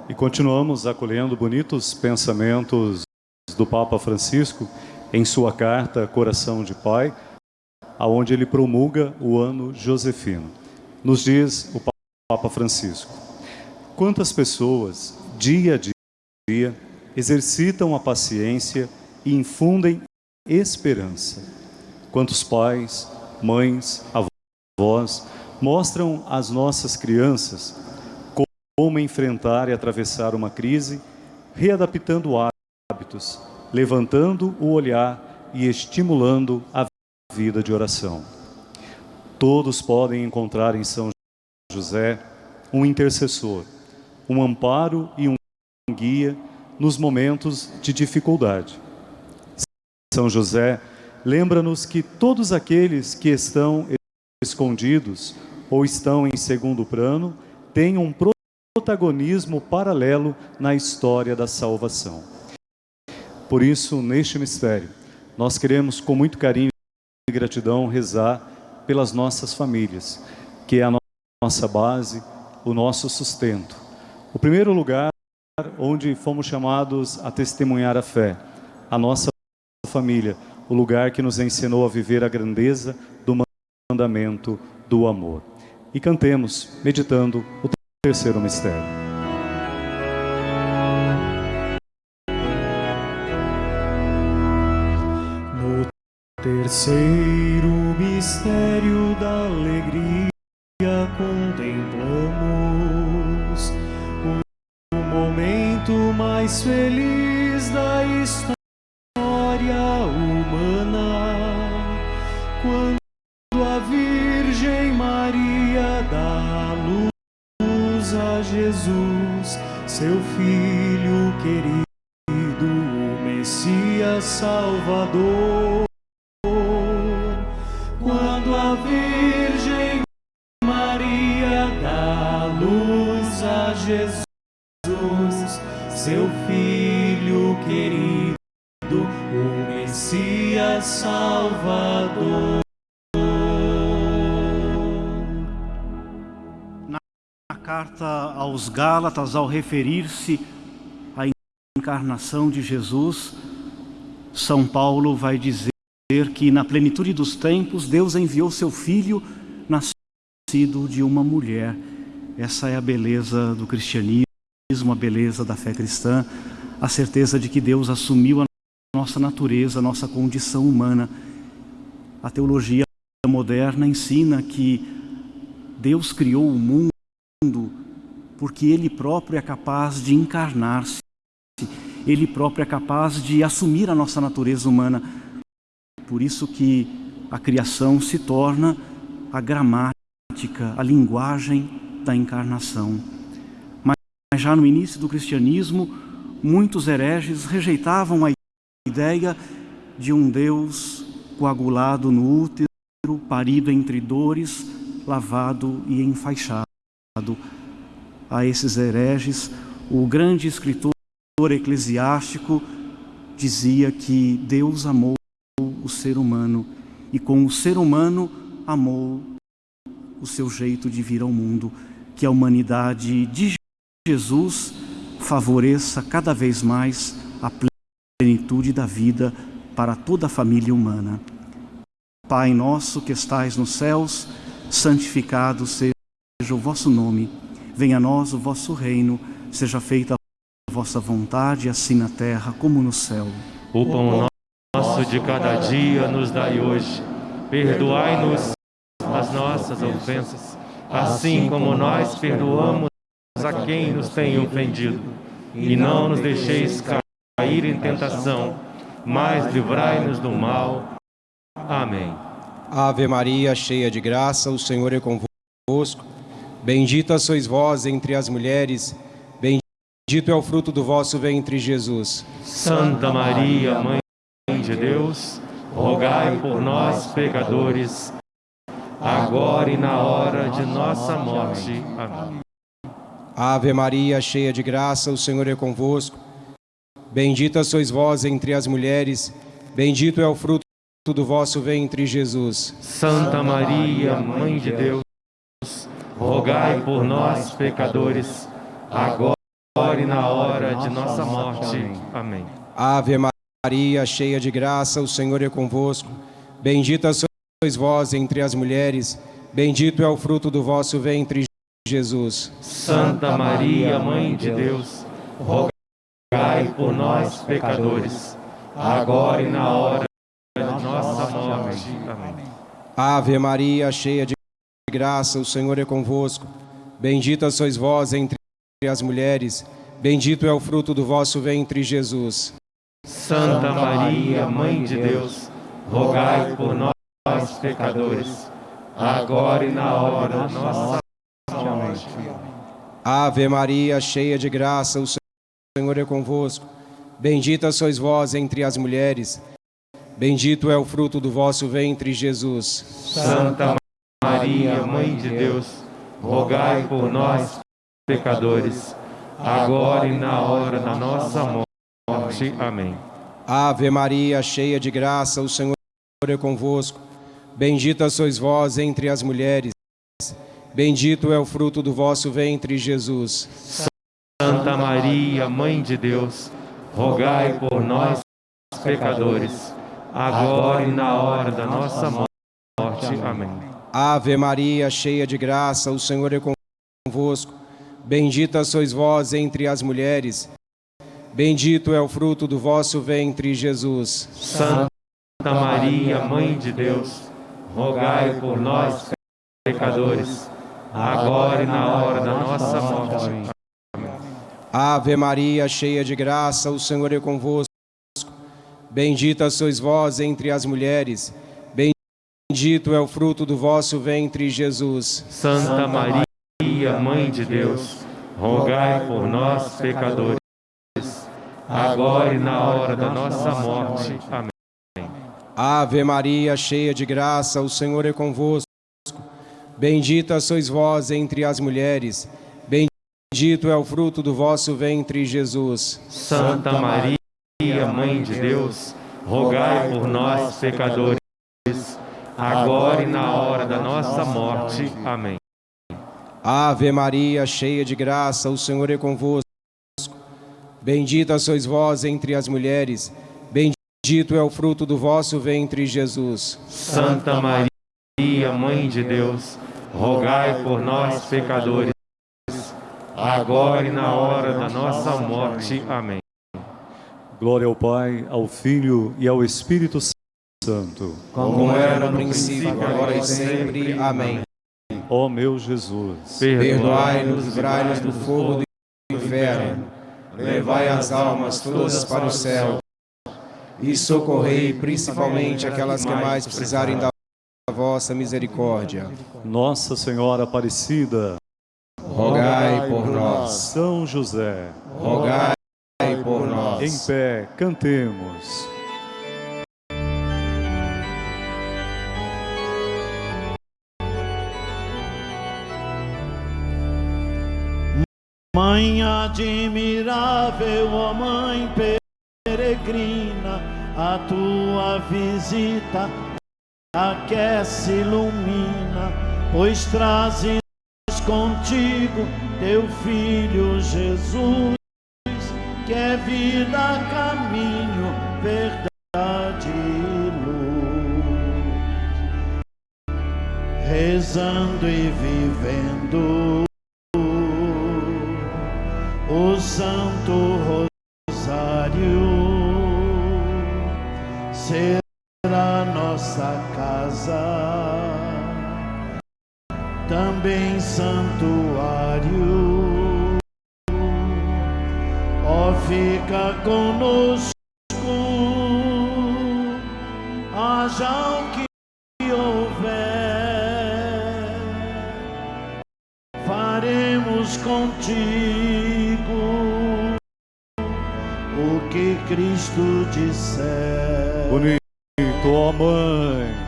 A: E continuamos acolhendo bonitos pensamentos do Papa Francisco em sua carta Coração de Pai, aonde ele promulga o ano josefino. Nos diz o Papa Francisco: quantas pessoas, dia a dia, exercitam a paciência e infundem esperança. Quantos pais, mães, avós mostram às nossas crianças como enfrentar e atravessar uma crise, readaptando hábitos, levantando o olhar e estimulando a vida de oração. Todos podem encontrar em São José um intercessor, um amparo e um guia nos momentos de dificuldade. São José lembra-nos que todos aqueles que estão escondidos ou estão em segundo plano têm um protagonismo paralelo na história da salvação. Por isso, neste mistério, nós queremos com muito carinho e gratidão rezar pelas nossas famílias, que é a nossa base, o nosso sustento. O primeiro lugar onde fomos chamados a testemunhar a fé, a nossa família, o lugar que nos ensinou a viver a grandeza do mandamento do amor. E cantemos, meditando o terceiro mistério.
F: No terceiro mistério da alegria Jesus, seu Filho querido, o Messias Salvador. Quando a Virgem Maria dá luz a Jesus, seu Filho querido, o Messias Salvador.
C: Carta aos Gálatas, ao referir-se à encarnação de Jesus, São Paulo vai dizer que na plenitude dos tempos Deus enviou seu filho nascido de uma mulher. Essa é a beleza do cristianismo, a beleza da fé cristã, a certeza de que Deus assumiu a nossa natureza, a nossa condição humana. A teologia moderna ensina que Deus criou o mundo mundo, porque Ele próprio é capaz de encarnar-se, Ele próprio é capaz de assumir a nossa natureza humana. Por isso que a criação se torna a gramática, a linguagem da encarnação. Mas já no início do cristianismo, muitos hereges rejeitavam a ideia de um Deus coagulado no útero, parido entre dores, lavado e enfaixado a esses hereges, o grande escritor eclesiástico dizia que Deus amou o ser humano e com o ser humano amou o seu jeito de vir ao mundo, que a humanidade de Jesus favoreça cada vez mais a plenitude da vida para toda a família humana. Pai nosso que estais nos céus, santificado seja seja o vosso nome, venha a nós o vosso reino, seja feita a vossa vontade, assim na terra como no céu.
H: O pão nosso de cada dia nos dai hoje. Perdoai-nos as nossas ofensas, assim como nós perdoamos a quem nos tem ofendido. E não nos deixeis cair cair em tentação, mas livrai-nos do mal. Amém.
D: Ave Maria, cheia de graça, o Senhor é convosco. Bendita sois vós entre as mulheres, bendito é o fruto do vosso ventre, Jesus.
H: Santa Maria, Mãe de Deus, rogai por nós, pecadores, agora e na hora de nossa morte. Amém.
D: Ave Maria, cheia de graça, o Senhor é convosco. Bendita sois vós entre as mulheres, bendito é o fruto do vosso ventre, Jesus.
H: Santa Maria, Mãe de Deus, rogai por nós, pecadores, agora e na hora de nossa morte. Amém.
D: Ave Maria, cheia de graça, o Senhor é convosco. Bendita sois vós entre as mulheres, bendito é o fruto do vosso ventre, Jesus.
H: Santa Maria, Mãe de Deus, rogai por nós, pecadores, agora e na hora de nossa morte. Amém.
D: Ave Maria, cheia de graça, o Senhor é convosco. Bendita sois vós entre as mulheres, bendito é o fruto do vosso ventre, Jesus.
H: Santa Maria, Mãe de Deus, rogai por nós, pecadores, agora e na hora de nossa morte.
D: Ave Maria, cheia de graça, o Senhor é convosco. Bendita sois vós entre as mulheres, bendito é o fruto do vosso ventre, Jesus.
H: Santa Maria, Mãe de Deus, rogai por nós, pecadores, agora e na hora da nossa morte. Amém.
D: Ave Maria, cheia de graça, o Senhor é convosco. Bendita sois vós entre as mulheres, bendito é o fruto do vosso ventre, Jesus.
H: Santa Maria, Mãe de Deus, rogai por nós, pecadores, agora e na hora da nossa morte. Amém.
D: Ave Maria, cheia de graça, o Senhor é convosco. Bendita sois vós entre as mulheres, bendito é o fruto do vosso ventre, Jesus.
H: Santa Maria, Mãe de Deus, rogai por nós, pecadores, agora e na hora da nossa morte.
D: Ave Maria, cheia de graça, o Senhor é convosco. Bendita sois vós entre as mulheres, bendito é o fruto do vosso ventre, Jesus.
H: Santa Maria, Mãe de Deus, rogai por nós, pecadores, agora e na hora da nossa morte. Amém.
D: Ave Maria, cheia de graça, o Senhor é convosco. Bendita sois vós entre as mulheres, bendito é o fruto do vosso ventre, Jesus.
H: Santa Maria, Mãe de Deus, rogai por nós, pecadores, agora e na hora da nossa morte. Amém.
D: Ave Maria, cheia de graça, o Senhor é convosco. Bendita sois vós entre as mulheres, bendito é o fruto do vosso ventre, Jesus.
H: Santa Maria, Mãe de Deus, rogai por nós, pecadores, agora e na hora da nossa morte. Amém.
A: Glória ao Pai, ao Filho e ao Espírito Santo.
D: Como era no princípio, agora e sempre. Amém.
A: Ó meu Jesus,
D: Perdoai-nos, livrai-nos do fogo do inferno, levai as almas todas para o céu e socorrei principalmente aquelas que mais precisarem da vossa misericórdia.
A: Nossa Senhora Aparecida,
D: Rogai por nós,
A: São José,
D: rogai por
A: em
D: nós.
A: pé, cantemos.
B: Mãe admirável, ó Mãe peregrina, a tua visita aquece, ilumina, pois trazes contigo teu Filho Jesus, que é vida, caminho, verdade e luz. Rezando e vivendo também santuário. Ó fica conosco, haja o que houver, faremos contigo o que Cristo disser.
A: Bonito, ó Mãe.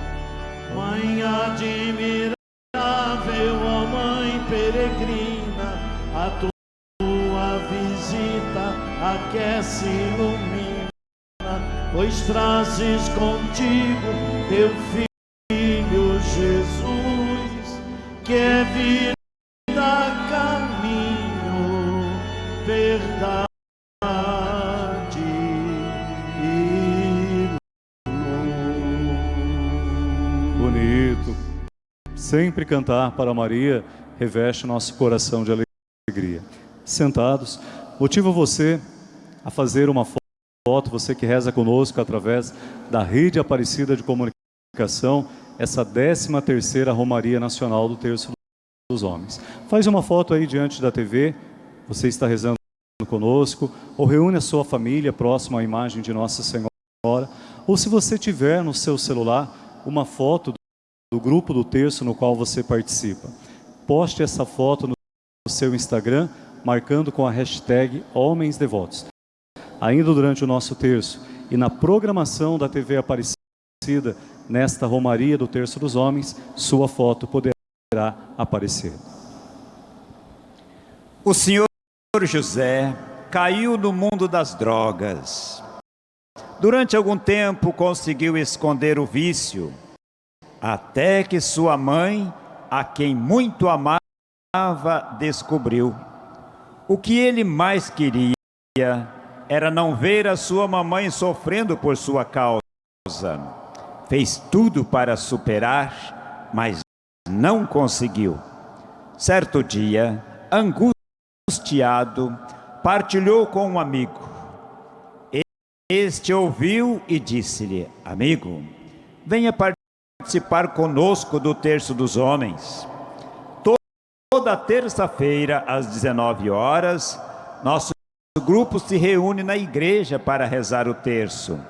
B: Aquece ilumina, pois trazes contigo teu Filho Jesus, que é vida, caminho, verdade
A: Bonito. Sempre cantar para Maria reveste nosso coração de alegria. Sentados, motivo você a fazer uma foto, você que reza conosco através da Rede Aparecida de Comunicação, essa 13 terceira Romaria Nacional do Terço dos Homens. Faz uma foto aí diante da TV, você está rezando conosco, ou reúne a sua família próximo à imagem de Nossa Senhora, ou se você tiver no seu celular uma foto do grupo do terço no qual você participa. Poste essa foto no seu Instagram, marcando com a hashtag Homens Devotos. Ainda durante o nosso terço e na programação da TV Aparecida, nesta Romaria do Terço dos Homens, sua foto poderá aparecer.
I: O senhor José caiu no mundo das drogas. Durante algum tempo conseguiu esconder o vício, até que sua mãe, a quem muito amava, descobriu. O que ele mais queria era não ver a sua mamãe sofrendo por sua causa. Fez tudo para superar, mas não conseguiu. Certo dia, angustiado, partilhou com um amigo. Este ouviu e disse-lhe: Amigo, venha participar conosco do Terço dos Homens. Toda terça-feira, às 19 horas, nosso grupo se reúne na igreja para rezar o terço.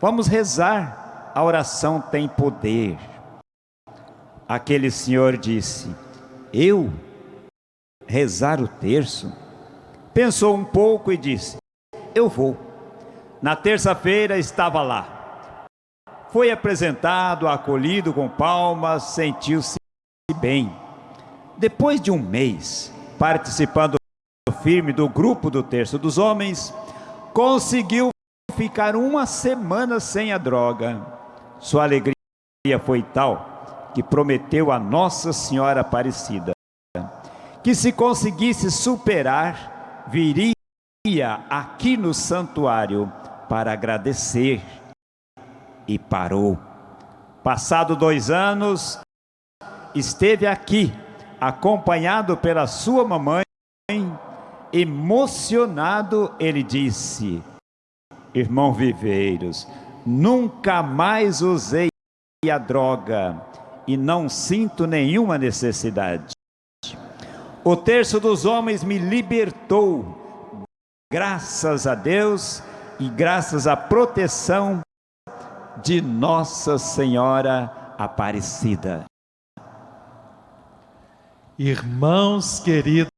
I: Vamos rezar, a oração tem poder. Aquele senhor disse: Eu rezar o terço? Pensou um pouco e disse: Eu vou. Na terça-feira estava lá. Foi apresentado, acolhido com palmas, sentiu-se bem. Depois de um mês, participando firme do grupo do Terço dos Homens, conseguiu ficar uma semana sem a droga. Sua alegria foi tal que prometeu a Nossa Senhora Aparecida que se conseguisse superar, viria aqui no santuário para agradecer. E parou. Passado dois anos, esteve aqui, acompanhado pela sua mamãe, emocionado, ele disse, irmão Viveiros, nunca mais usei a droga e não sinto nenhuma necessidade. O terço dos homens me libertou, graças a Deus e graças à proteção de Nossa Senhora Aparecida.
E: Irmãos queridos,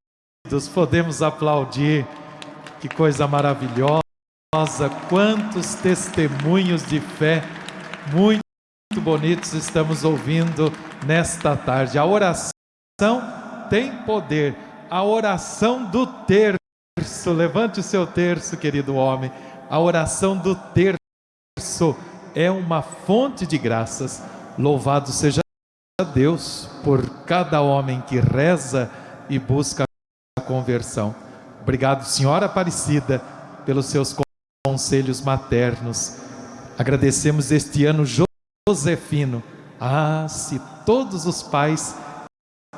E: podemos aplaudir, que coisa maravilhosa, quantos testemunhos de fé. Muito bonitos estamos ouvindo nesta tarde. A oração tem poder, a oração do terço, levante o seu terço, querido homem, a oração do terço é uma fonte de graças. Louvado seja Deus por cada homem que reza e busca conversão. Obrigado, Senhora Aparecida, pelos seus conselhos maternos. Agradecemos este ano Josefino. Ah, se todos os pais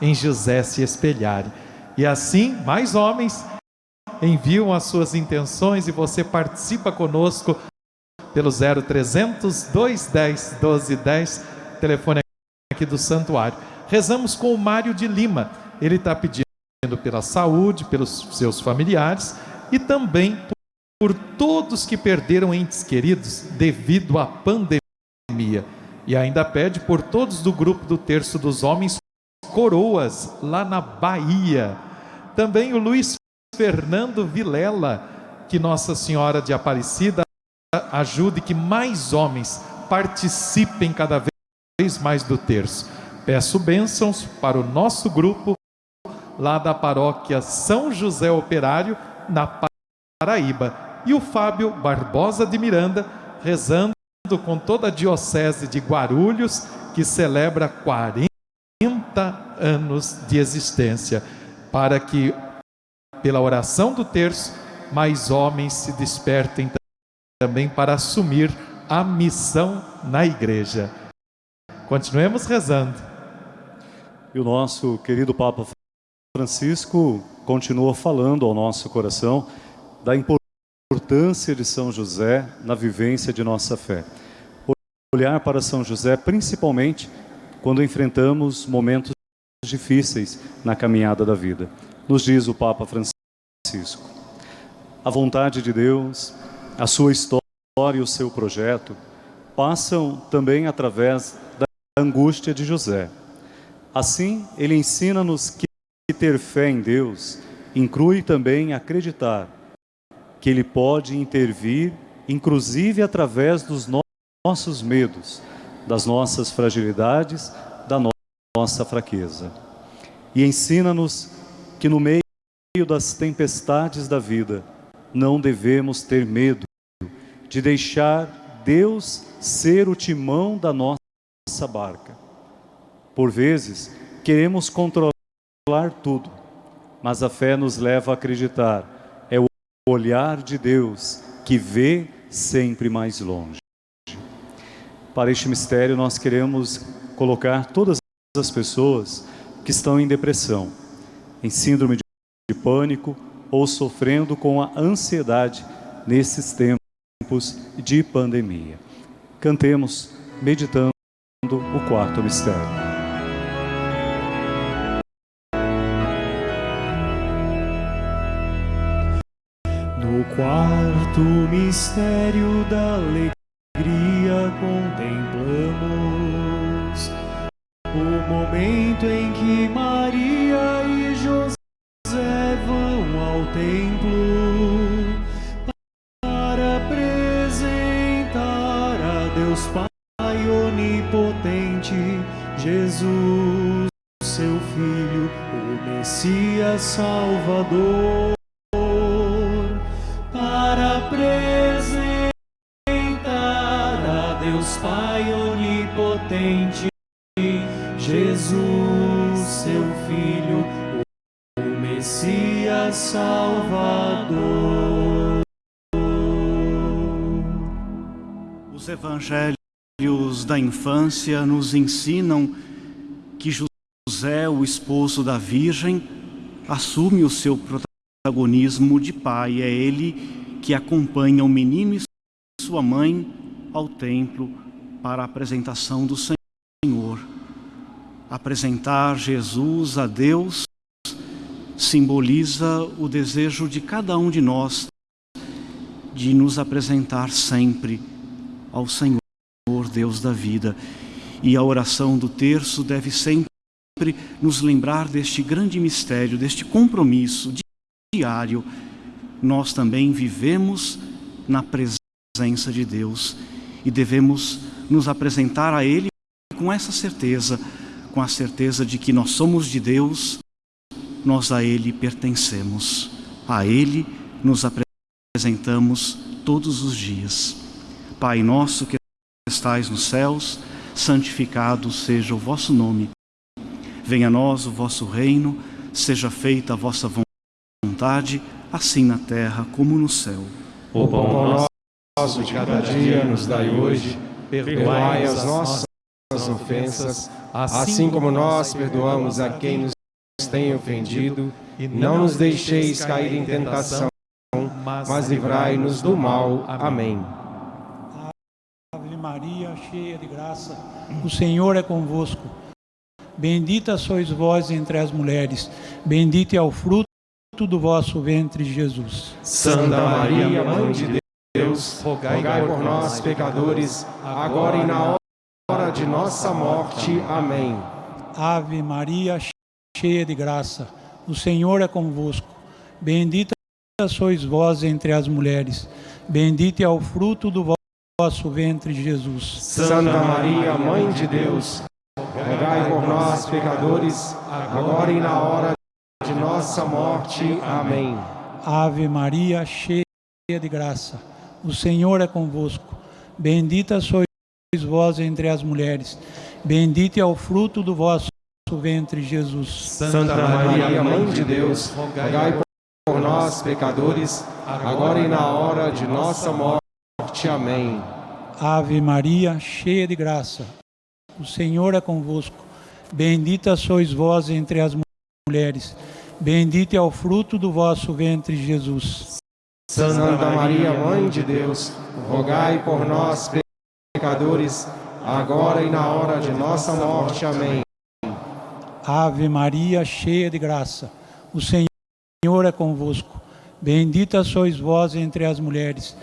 E: em José se espelharem. E assim, mais homens enviam as suas intenções e você participa conosco pelo 0300 210 1210, telefone aqui do santuário. Rezamos com o Mário de Lima. Ele está pedindo pela saúde, pelos seus familiares e também por todos que perderam entes queridos devido à pandemia. E ainda pede por todos do grupo do Terço dos Homens Coroas, lá na Bahia. Também o Luiz Fernando Vilela, que Nossa Senhora de Aparecida ajude que mais homens participem cada vez mais do terço. Peço bênçãos para o nosso grupo lá da paróquia São José Operário, na Paraíba. E o Fábio Barbosa de Miranda, rezando com toda a Diocese de Guarulhos, que celebra 40 anos de existência, para que, pela oração do terço, mais homens se despertem também para assumir a missão na igreja. Continuemos rezando.
A: E o nosso querido Papa Francisco continua falando ao nosso coração da importância de São José na vivência de nossa fé. Olhar para São José principalmente quando enfrentamos momentos difíceis na caminhada da vida. Nos diz o Papa Francisco. A vontade de Deus, a sua história e o seu projeto passam também através da angústia de José. Assim, ele ensina-nos que ter fé em Deus inclui também acreditar que Ele pode intervir, inclusive através dos nossos medos, das nossas fragilidades, da nossa fraqueza. E ensina-nos que no meio das tempestades da vida, não devemos ter medo de deixar Deus ser o timão da nossa barca. Por vezes, queremos controlar tudo, mas a fé nos leva a acreditar. É o olhar de Deus que vê sempre mais longe. Para este mistério, nós queremos colocar todas as pessoas que estão em depressão, em síndrome de pânico ou sofrendo com a ansiedade nesses tempos de pandemia. Cantemos meditando o quarto mistério.
F: No quarto mistério da alegria
C: evangelhos da infância nos ensinam que José, o esposo da Virgem, assume o seu protagonismo de pai. É ele que acompanha o menino e sua mãe ao templo para a apresentação do Senhor. Apresentar Jesus a Deus simboliza o desejo de cada um de nós de nos apresentar sempre ao Senhor, Deus da vida. E a oração do terço deve sempre nos lembrar deste grande mistério, deste compromisso diário. Nós também vivemos na presença de Deus e devemos nos apresentar a Ele com essa certeza, com a certeza de que nós somos de Deus, nós a Ele pertencemos. A Ele nos apresentamos todos os dias. Pai nosso que estais nos céus, santificado seja o vosso nome. Venha a nós o vosso reino, seja feita a vossa vontade, assim na terra como no céu.
D: O pão nosso de cada dia nos dai hoje, perdoai as nossas ofensas, assim como nós perdoamos a quem nos tem ofendido, e não nos deixeis cair em tentação, mas livrai-nos do mal. Amém.
J: Maria, cheia de graça, o Senhor é convosco. Bendita sois vós entre as mulheres, bendito é o fruto do vosso ventre, Jesus.
D: Santa Maria, Mãe de Deus, rogai por nós, pecadores, agora e na hora de nossa morte. Amém.
J: Ave Maria, cheia de graça, o Senhor é convosco. Bendita sois vós entre as mulheres, bendito é o fruto do vosso ventre, Jesus.
D: Santa Maria, Mãe de Deus, rogai por nós, pecadores, agora e na hora de nossa morte. Amém.
J: Ave Maria, cheia de graça, o Senhor é convosco. Bendita sois vós entre as mulheres, bendito é o fruto do vosso ventre, Jesus.
D: Santa Maria, Mãe de Deus, rogai por nós, pecadores, agora e na hora de nossa morte. Amém.
J: Ave Maria, cheia de graça, o Senhor é convosco. Bendita sois vós entre as mulheres, bendito é o fruto do vosso ventre, Jesus.
D: Santa Maria, Mãe de Deus, rogai por nós, pecadores, agora e na hora de nossa morte. Amém.
J: Ave Maria, cheia de graça, o Senhor é convosco. Bendita sois vós entre as mulheres,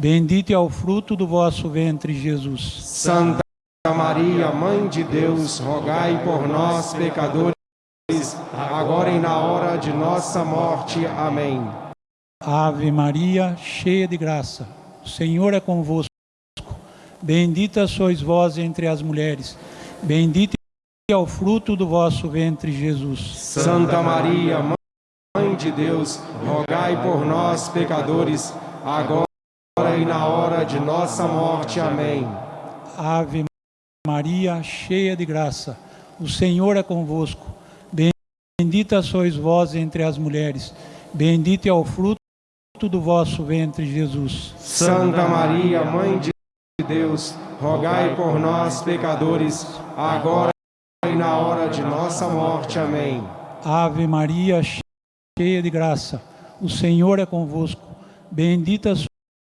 J: bendito é o fruto do vosso ventre, Jesus.
D: Santa Maria, Mãe de Deus, rogai por nós, pecadores, agora e na hora de nossa morte. Amém.
J: Ave Maria, cheia de graça, o Senhor é convosco. Bendita sois vós entre as mulheres, bendito é o fruto do vosso ventre, Jesus.
D: Santa Maria, Mãe de Deus, rogai por nós, pecadores, agora e na hora de nossa morte. Amém.
J: Ave Maria, cheia de graça, o Senhor é convosco. Bendita sois vós entre as mulheres, bendito é o fruto do vosso ventre, Jesus.
D: Santa Maria, Mãe de Deus, rogai por nós, pecadores, agora e na hora de nossa morte. Amém.
J: Ave Maria, cheia de graça, o Senhor é convosco. Bendita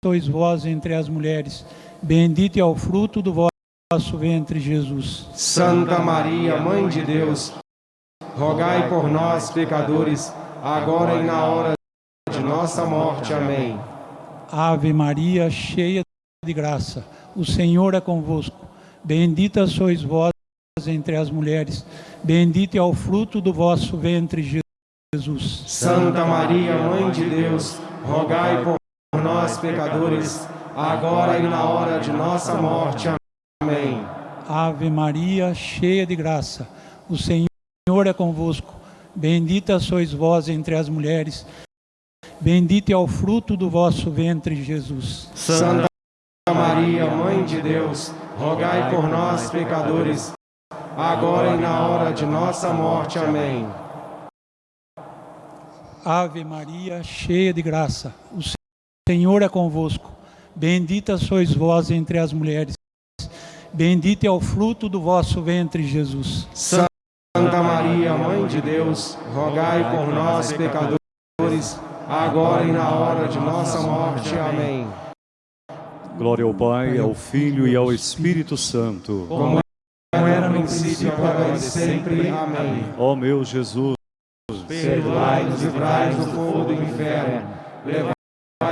J: sois vós entre as mulheres, bendito é o fruto do vosso ventre, Jesus.
D: Santa Maria, Mãe de Deus, rogai por nós, pecadores, agora e na hora de nossa morte. Amém.
J: Ave Maria, cheia de graça, o Senhor é convosco. Bendita sois vós entre as mulheres, bendito é o fruto do vosso ventre, Jesus.
D: Santa Maria, Mãe de Deus, rogai por nós, pecadores, agora e na hora de nossa morte. Amém.
J: Ave Maria, cheia de graça, o Senhor é convosco. Bendita sois vós entre as mulheres, bendito é o fruto do vosso ventre, Jesus.
D: Santa Maria, Mãe de Deus, rogai por nós, pecadores, agora e na hora de nossa morte. Amém.
J: Ave Maria, cheia de graça, o Senhor é convosco. Bendita sois vós entre as mulheres, bendito é o fruto do vosso ventre, Jesus.
D: Santa Maria, Mãe de Deus, rogai por nós, pecadores, agora e na hora de nossa morte. Amém.
A: Glória ao Pai, ao Filho e ao Espírito Santo.
D: Como era no princípio, agora e sempre. Amém.
A: Ó meu Jesus,
D: Perdoai-nos e livrai-nos do fogo do inferno. Levai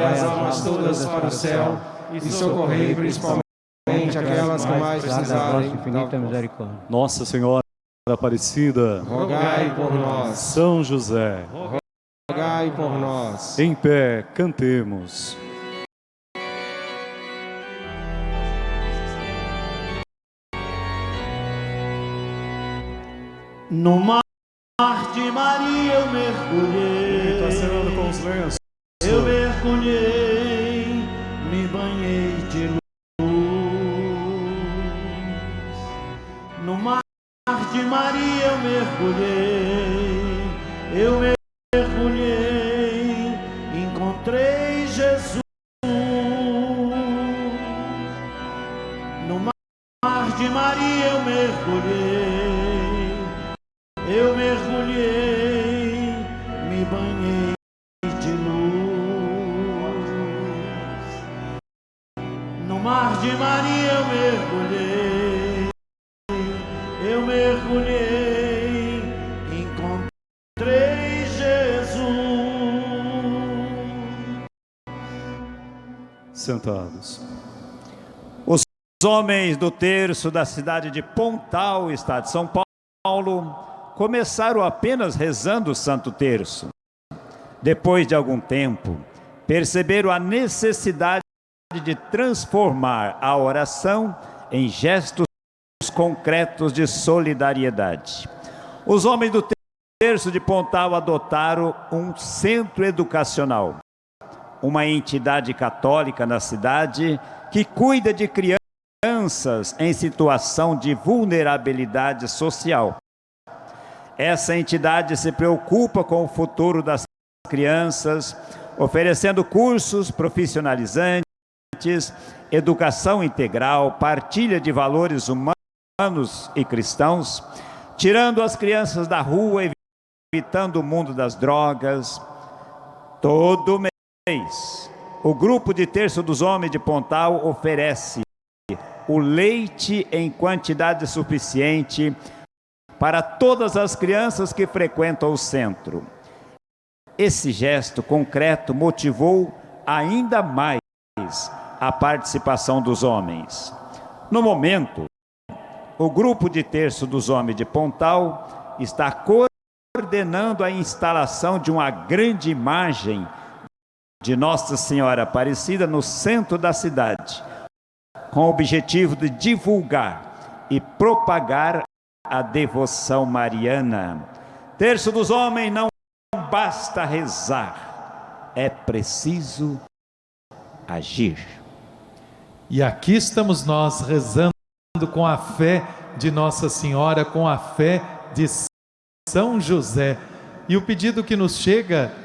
D: as almas todas para o céu e socorrei principalmente aquelas que mais precisarem.
K: infinita misericórdia.
A: Nossa Senhora Aparecida,
D: Rogai por nós.
A: São José,
D: Rogai por nós.
A: em pé, cantemos.
F: No mar de Maria eu mergulhei.
A: Está cenando com os lenços.
F: Eu mergulhei, me banhei de luz. No mar de Maria eu mergulhei.
A: Sentados.
I: Os homens do terço da cidade de Pontal, estado de São Paulo, começaram apenas rezando o Santo Terço. Depois de algum tempo, perceberam a necessidade de transformar a oração em gestos concretos de solidariedade. Os homens do terço de Pontal adotaram um centro educacional, uma entidade católica na cidade que cuida de crianças em situação de vulnerabilidade social. Essa entidade se preocupa com o futuro das crianças, oferecendo cursos profissionalizantes, educação integral, partilha de valores humanos e cristãos, tirando as crianças da rua, evitando o mundo das drogas. Todo o grupo de terço dos homens de Pontal oferece o leite em quantidade suficiente para todas as crianças que frequentam o centro. Esse gesto concreto motivou ainda mais a participação dos homens. No momento, o grupo de terço dos homens de Pontal está coordenando a instalação de uma grande imagem de Nossa Senhora Aparecida no centro da cidade, com o objetivo de divulgar e propagar a devoção mariana. Terço dos homens não basta rezar, é preciso agir.
E: E aqui estamos nós rezando com a fé de Nossa Senhora, com a fé de São José. E o pedido que nos chega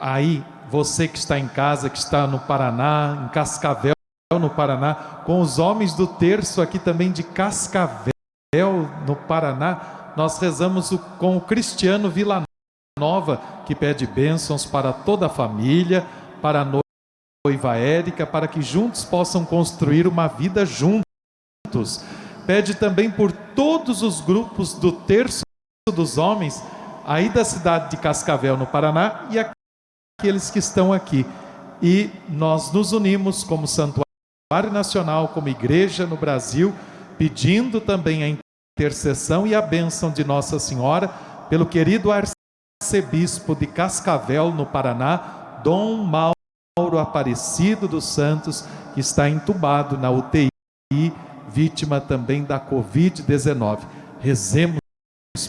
E: aí, você que está em casa, que está no Paraná, em Cascavel, no Paraná, com os homens do terço aqui também de Cascavel, no Paraná, nós rezamos com o Cristiano Vila Nova, que pede bênçãos para toda a família, para a noiva Érica, para que juntos possam construir uma vida juntos. Pede também por todos os grupos do terço dos homens, aí da cidade de Cascavel, no Paraná, e aqueles que estão aqui. E nós nos unimos como Santuário Nacional, como igreja no Brasil, pedindo também a intercessão e a bênção de Nossa Senhora pelo querido arcebispo de Cascavel, no Paraná, Dom Mauro Aparecido dos Santos, que está entubado na UTI, vítima também da Covid-19. Rezemos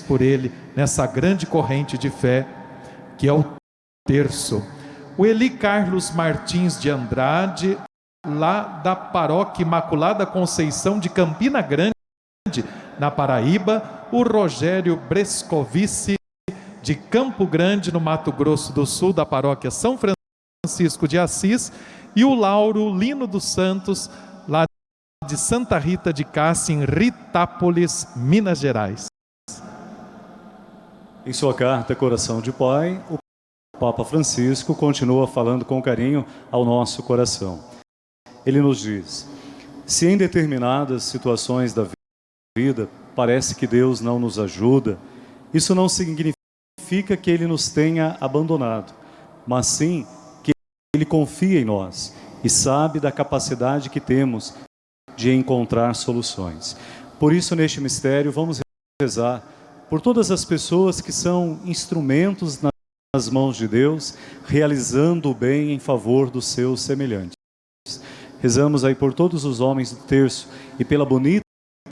E: por ele nessa grande corrente de fé que é o terço. O Eli Carlos Martins de Andrade, lá da Paróquia Imaculada Conceição de Campina Grande, na Paraíba, o Rogério Brescovici, de Campo Grande, no Mato Grosso do Sul, da paróquia São Francisco de Assis, e o Lauro Lino dos Santos, lá de Santa Rita de Cássia, em Ritápolis, Minas Gerais.
A: Em sua carta Coração de Pai, o Papa Francisco continua falando com carinho ao nosso coração. Ele nos diz: se em determinadas situações da vida parece que Deus não nos ajuda, isso não significa que Ele nos tenha abandonado, mas sim que Ele confia em nós e sabe da capacidade que temos de encontrar soluções. Por isso, neste mistério, vamos rezar por todas as pessoas que são instrumentos nas mãos de Deus, realizando o bem em favor dos seus semelhantes. Rezamos aí por todos os homens do terço e pela bonita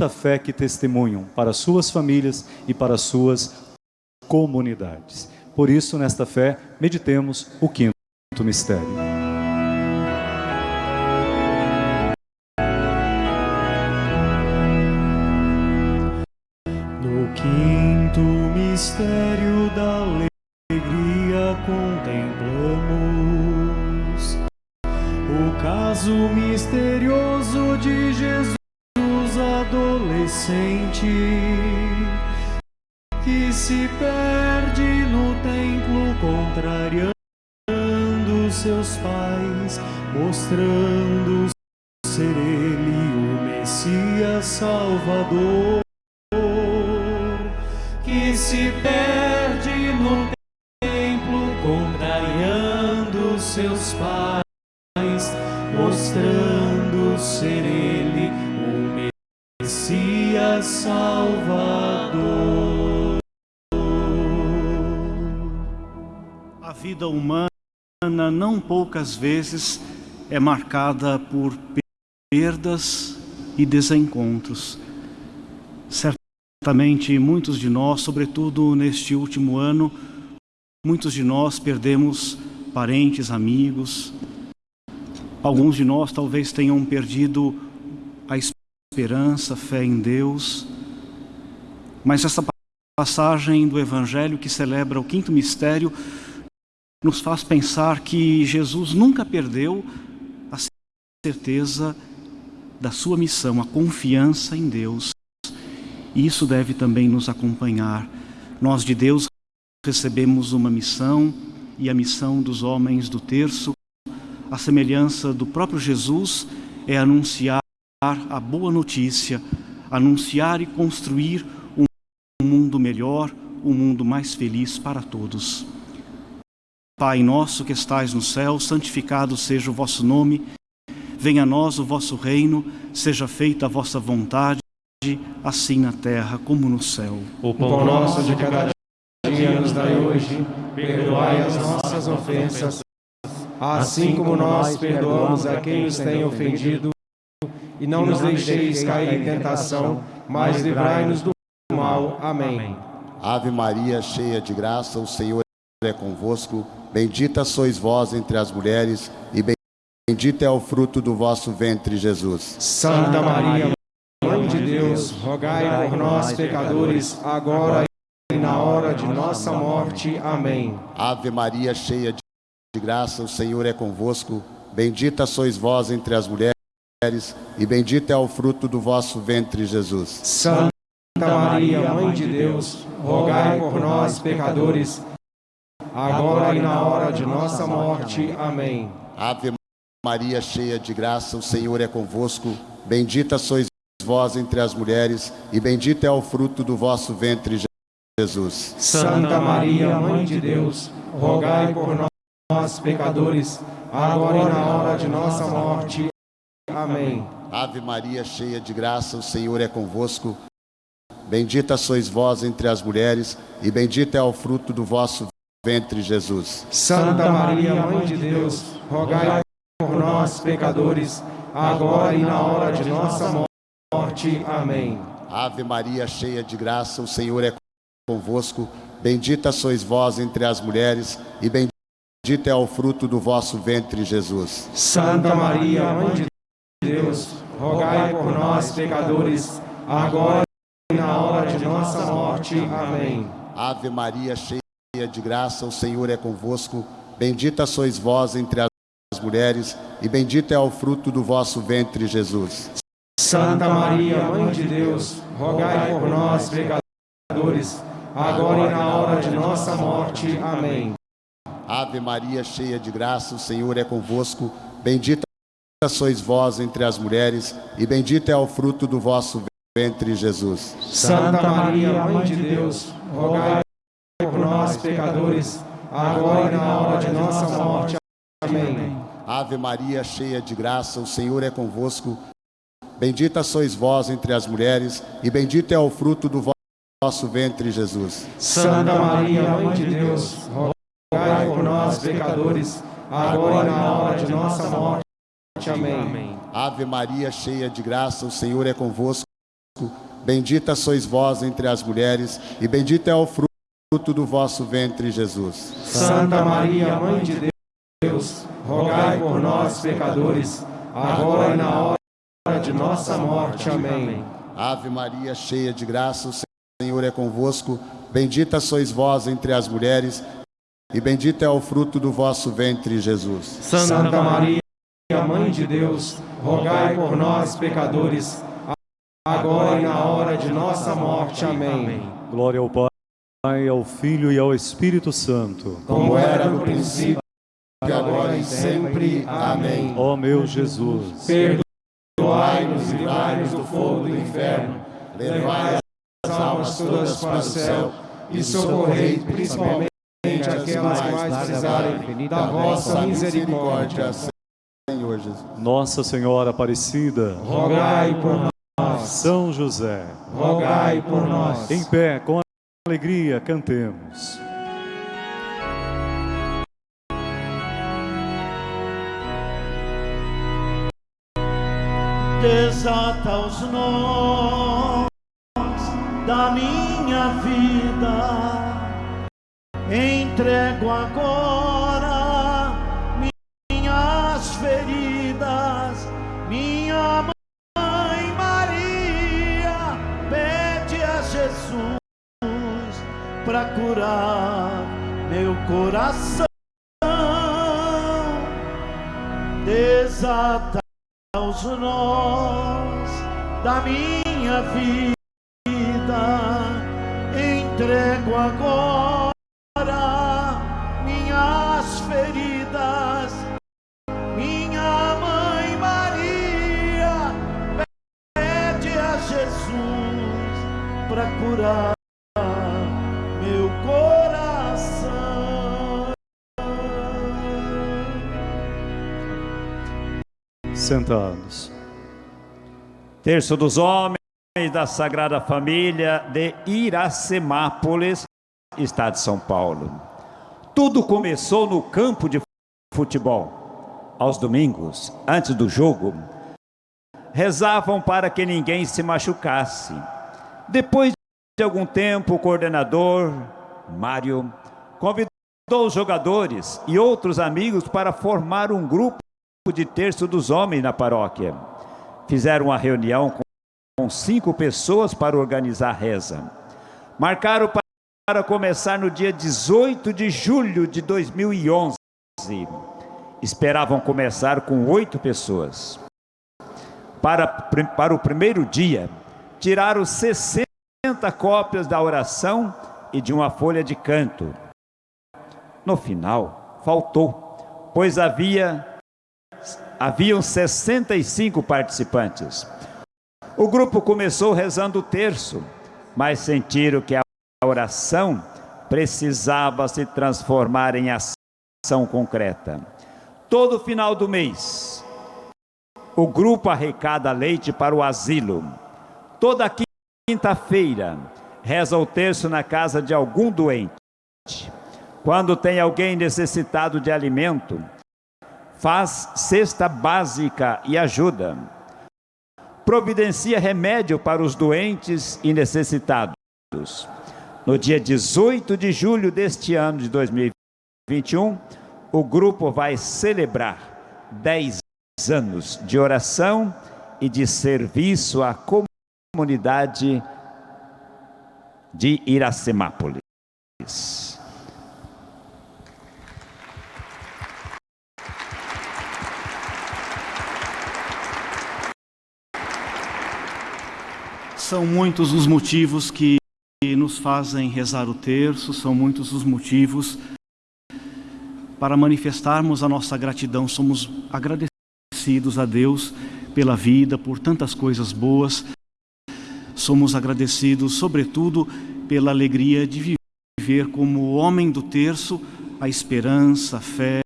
A: fé que testemunham para suas famílias e para suas comunidades. Por isso, nesta fé, meditemos o quinto mistério.
B: Que se perde no templo contrariando seus pais, mostrando ser ele o Messias Salvador, que se perde no templo contrariando seus pais,
F: Salvador.
C: Vida humana, não poucas vezes, é marcada por perdas e desencontros. Certamente, muitos de nós, sobretudo neste último ano, muitos de nós perdemos parentes, amigos. Alguns de nós talvez tenham perdido a esperança, a fé em Deus. Mas essa passagem do Evangelho que celebra o quinto mistério nos faz pensar que Jesus nunca perdeu a certeza da sua missão, a confiança em Deus. E isso deve também nos acompanhar. Nós de Deus recebemos uma missão e a missão dos homens do terço, a semelhança do próprio Jesus, é anunciar a boa notícia, anunciar e construir um mundo melhor, um mundo mais feliz para todos. Pai nosso que estais no céu, santificado seja o vosso nome. Venha a nós o vosso reino, seja feita a vossa vontade, assim na terra como no céu.
D: O pão nosso de cada dia nos dai hoje, perdoai as nossas ofensas, assim como nós perdoamos a quem nos tem ofendido, e não nos deixeis cair em tentação, mas livrai-nos do mal. Amém.
K: Ave Maria, cheia de graça, o Senhor é convosco. Bendita sois vós entre as mulheres, e bendito é o fruto do vosso ventre, Jesus.
D: Santa Maria, Mãe de Deus, rogai por nós, pecadores, agora e na hora de nossa morte. Amém.
K: Ave Maria, cheia de graça, o Senhor é convosco. Bendita sois vós entre as mulheres, e bendito é o fruto do vosso ventre, Jesus.
D: Santa Maria, Mãe de Deus, rogai por nós, pecadores, agora e na hora de nossa morte. Amém.
K: Ave Maria, cheia de graça, o Senhor é convosco. Bendita sois vós entre as mulheres, e bendito é o fruto do vosso ventre, Jesus.
D: Santa Maria, Mãe de Deus, rogai por nós, pecadores, agora e na hora de nossa morte. Amém.
K: Ave Maria, cheia de graça, o Senhor é convosco. Bendita sois vós entre as mulheres, e bendito é o fruto do vosso ventre, Jesus.
D: Santa Maria, Mãe de Deus, rogai por nós, pecadores, agora e na hora de nossa morte. Amém.
K: Ave Maria, cheia de graça, o Senhor é convosco. Bendita sois vós entre as mulheres, e bendito é o fruto do vosso ventre, Jesus.
D: Santa Maria, Mãe de Deus, rogai por nós, pecadores, agora e na hora de nossa morte. Amém.
K: Ave Maria, cheia de graça, o Senhor é convosco. Bendita sois vós entre as mulheres, e bendito é o fruto do vosso ventre, Jesus.
D: Santa Maria, Mãe de Deus, rogai por nós, pecadores, agora e na hora de nossa morte. Amém.
K: Ave Maria, cheia de graça, o Senhor é convosco. Bendita sois vós entre as mulheres, e bendito é o fruto do vosso ventre, Jesus.
D: Santa Maria, Mãe de Deus, rogai por nós, pecadores, agora e na hora de nossa morte. Amém.
K: Ave Maria, cheia de graça, o Senhor é convosco. Bendita sois vós entre as mulheres, e bendito é o fruto do vosso ventre, Jesus.
D: Santa Maria, Mãe de Deus, rogai por nós, pecadores, agora e na hora de nossa morte. Amém.
K: Ave Maria, cheia de graça, o Senhor é convosco. Bendita sois vós entre as mulheres, e bendito é o fruto do vosso ventre, Jesus.
D: Santa Maria, Mãe de Deus, rogai por nós, pecadores, agora e na hora de nossa morte. Amém.
K: Ave Maria, cheia de graça, o Senhor é convosco. Bendita sois vós entre as mulheres, e bendito é o fruto do vosso ventre, Jesus.
D: Santa Maria, Mãe de Deus, rogai por nós, pecadores, agora e na hora de nossa morte. Amém.
A: Glória ao Pai, ao Filho e ao Espírito Santo.
D: Como era no princípio, agora e sempre. Amém.
A: Ó meu Jesus,
D: perdoai-nos e livrai-nos do fogo do inferno, levai as almas todas para o céu e socorrei principalmente aquelas que mais precisarem da vossa misericórdia.
K: Senhor Jesus.
A: Nossa Senhora Aparecida,
D: rogai por nós. São José,
B: rogai por nós.
D: Em pé, com alegria, cantemos.
B: Desata os nós da minha vida, entrego agora curar meu coração. Desata os nós da minha vida, entrego agora minhas feridas, minha mãe Maria pede a Jesus para curar
D: Sentados.
I: Terço dos homens da Sagrada Família de Iracemápolis, Estado de São Paulo. Tudo começou no campo de futebol. Aos domingos, antes do jogo, rezavam para que ninguém se machucasse. Depois de algum tempo, o coordenador, Mário, convidou os jogadores e outros amigos para formar um grupo de terço dos homens na paróquia. Fizeram uma reunião com cinco pessoas para organizar a reza. Marcaram para começar no dia 18 de julho de 2011. Esperavam começar com oito pessoas. Para, para o primeiro dia, tiraram 60 cópias da oração e de uma folha de canto. No final, faltou, pois havia haviam 65 participantes. O grupo começou rezando o terço, mas sentiram que a oração precisava se transformar em ação concreta. Todo final do mês, o grupo arrecada leite para o asilo. Toda quinta-feira, reza o terço na casa de algum doente. Quando tem alguém necessitado de alimento, faz cesta básica e ajuda. Providencia remédio para os doentes e necessitados. No dia 18 de julho deste ano de 2021, o grupo vai celebrar 10 anos de oração e de serviço à comunidade de Iracemápolis.
C: São muitos os motivos que nos fazem rezar o terço, são muitos os motivos para manifestarmos a nossa gratidão. Somos agradecidos a Deus pela vida, por tantas coisas boas. Somos agradecidos, sobretudo, pela alegria de viver como homem do terço, a esperança, a fé,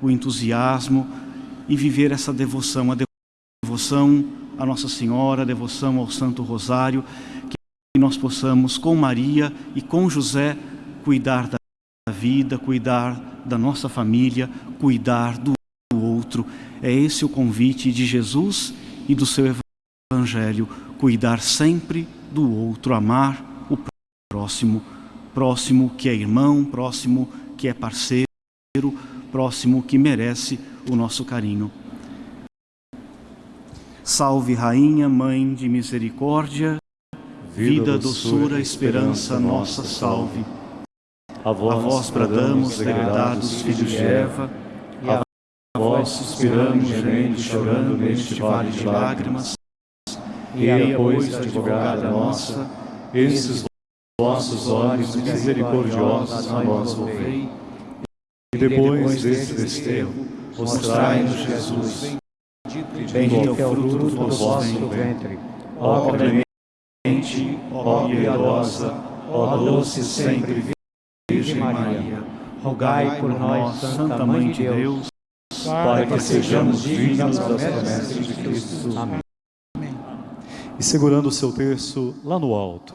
C: o entusiasmo e viver essa devoção, a devoção a Nossa Senhora, a devoção ao Santo Rosário, que nós possamos, com Maria e com José, cuidar da vida, cuidar da nossa família, cuidar do outro. É esse o convite de Jesus e do seu Evangelho, cuidar sempre do outro, amar o próximo, próximo que é irmão, próximo que é parceiro, próximo que merece o nosso carinho. Salve, Rainha, Mãe de Misericórdia, vida, doçura, esperança nossa, salve.
D: A vós,
C: a vós bradamos, degredados filhos de Eva,
A: e a vós suspiramos, gemendo e chorando neste vale de lágrimas. E a, pois, advogada nossa, esses vossos olhos misericordiosos a nós volvei,
D: e depois desse desterro,
A: mostrai-nos Jesus,
L: Bendito é o fruto do vosso ventre.
A: ó clemente, ó piedosa, ó doce sempre Virgem Maria,
L: Rogai por nós, Santa Mãe de Deus,
A: para que sejamos dignos das promessas de Cristo.
L: Amém.
A: e segurando o seu terço lá no alto.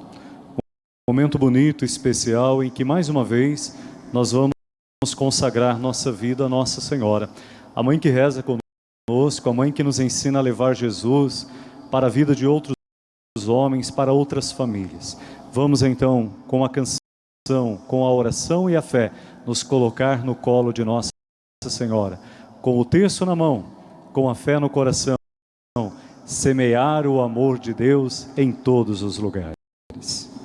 A: Um momento bonito, especial, em que mais uma vez nós vamos consagrar nossa vida a Nossa Senhora. A mãe que reza conosco, a mãe que nos ensina a levar Jesus para a vida de outros homens, para outras famílias. Vamos então, com a canção, com a oração e a fé, nos colocar no colo de Nossa Senhora, com o terço na mão, com a fé no coração, semear o amor de Deus em todos os lugares.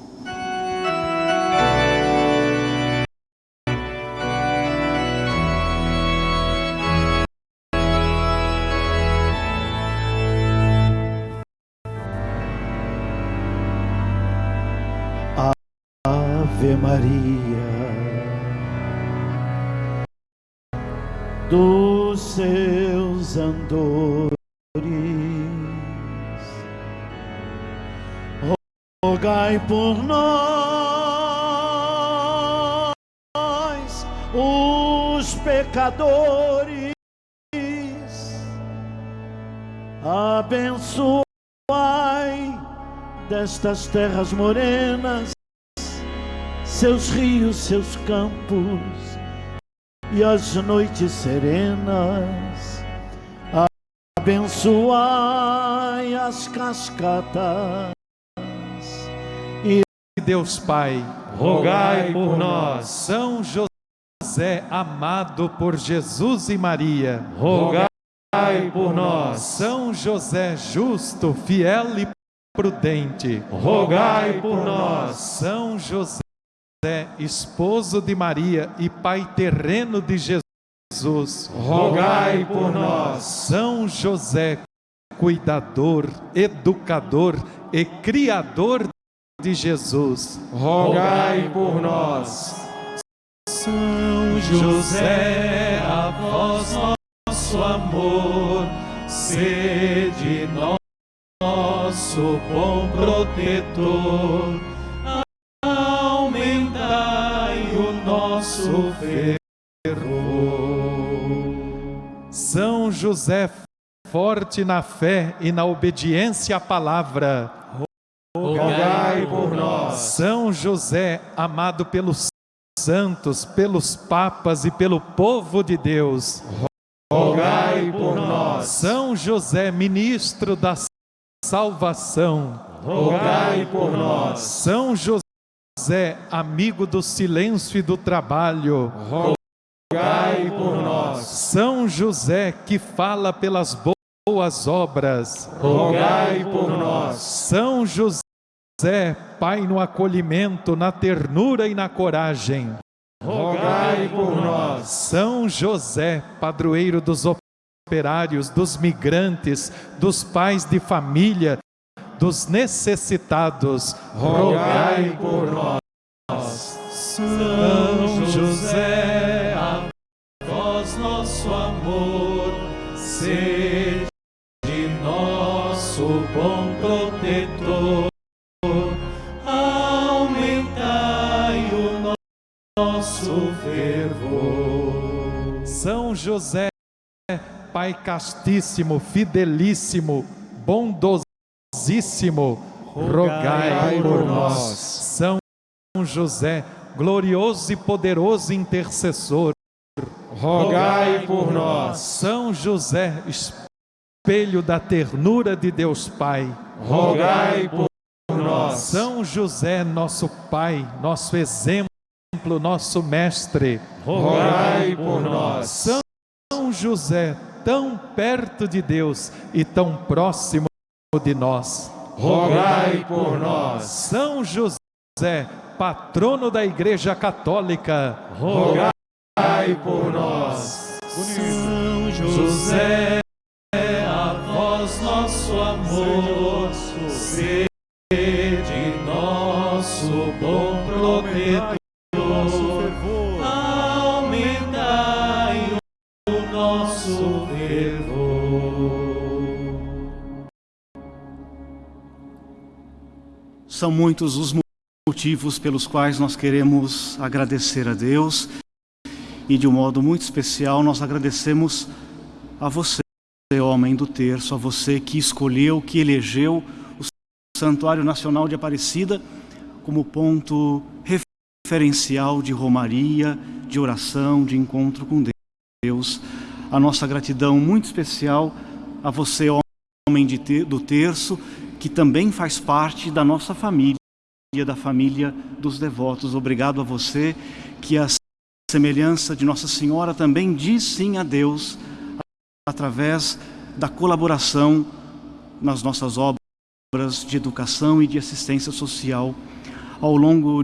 B: Rogai por nós, os pecadores, abençoai destas terras morenas seus rios, seus campos e as noites serenas. Abençoai as cascatas
E: Deus Pai,
D: rogai por nós.
E: São José, amado por Jesus e Maria,
D: rogai por nós.
E: São José, justo, fiel e prudente,
D: rogai por nós.
E: São José esposo de Maria e pai terreno de Jesus,
D: rogai por nós.
E: São José, cuidador, educador e criador de Jesus,
D: rogai por nós.
E: São José, a vós nosso amor, sede nosso bom protetor nosso fervor. São José, forte na fé e na obediência à palavra,
D: rogai por nós.
E: São José, amado pelos santos, pelos papas e pelo povo de Deus,
D: rogai por nós.
E: São José, ministro da salvação,
D: rogai por nós.
E: São José, amigo do silêncio e do trabalho,
D: rogai por nós.
E: São José, que fala pelas boas obras,
D: rogai por nós.
E: São José, Pai no acolhimento, na ternura e na coragem,
D: rogai por nós.
E: São José, padroeiro dos operários, dos migrantes, dos pais de família, dos necessitados,
D: rogai por nós.
E: São José, nosso fervor. São José, Pai castíssimo, fidelíssimo, bondoso, rogai por nós. São José, glorioso e poderoso intercessor,
D: rogai por nós.
E: São José, espelho da ternura de Deus Pai,
D: rogai por nós.
E: São José, nosso Pai, nosso exemplo, nosso mestre,
D: rogai por nós.
E: São José, tão perto de Deus e tão próximo de nós.
D: Rogai por nós.
E: São José, patrono da Igreja Católica.
D: Rogai por nós.
E: São José,
C: São muitos os motivos pelos quais nós queremos agradecer a Deus e de um modo muito especial nós agradecemos a você, homem do terço, a você que escolheu, que elegeu Santuário Nacional de Aparecida como ponto referencial de romaria, de oração, de encontro com Deus. A nossa gratidão muito especial a você, homem de, do terço, que também faz parte da nossa família, da família dos devotos. Obrigado a você, que a semelhança de Nossa Senhora também diz sim a Deus, através da colaboração nas nossas obras de educação e de assistência social. Ao longo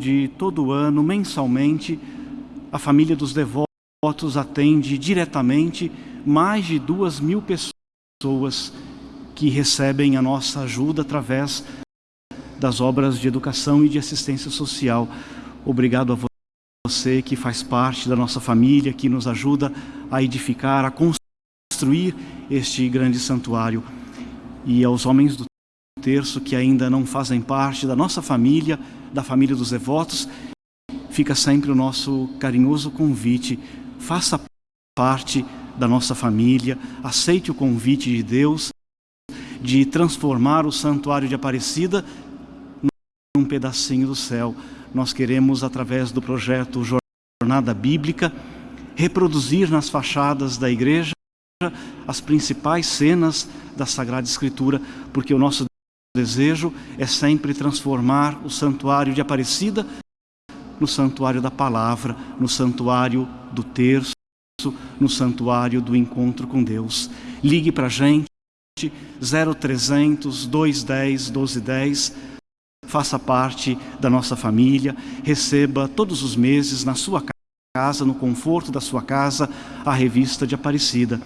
C: de todo o ano, mensalmente, a família dos devotos atende diretamente mais de duas mil pessoas que recebem a nossa ajuda através das obras de educação e de assistência social. Obrigado a você que faz parte da nossa família, que nos ajuda a edificar, a construir este grande santuário. E aos homens do terço que ainda não fazem parte da nossa família, da família dos devotos, fica sempre o nosso carinhoso convite. Faça parte da nossa família, aceite o convite de Deus de transformar o santuário de Aparecida num pedacinho do céu. Nós queremos, através do projeto Jornada Bíblica, reproduzir nas fachadas da igreja as principais cenas da Sagrada Escritura, porque o nosso desejo é sempre transformar o santuário de Aparecida no santuário da palavra, no santuário do terço, no santuário do encontro com Deus. Ligue para a gente, 0300 210 1210, faça parte da nossa família, receba todos os meses na sua casa, no conforto da sua casa, a revista de Aparecida.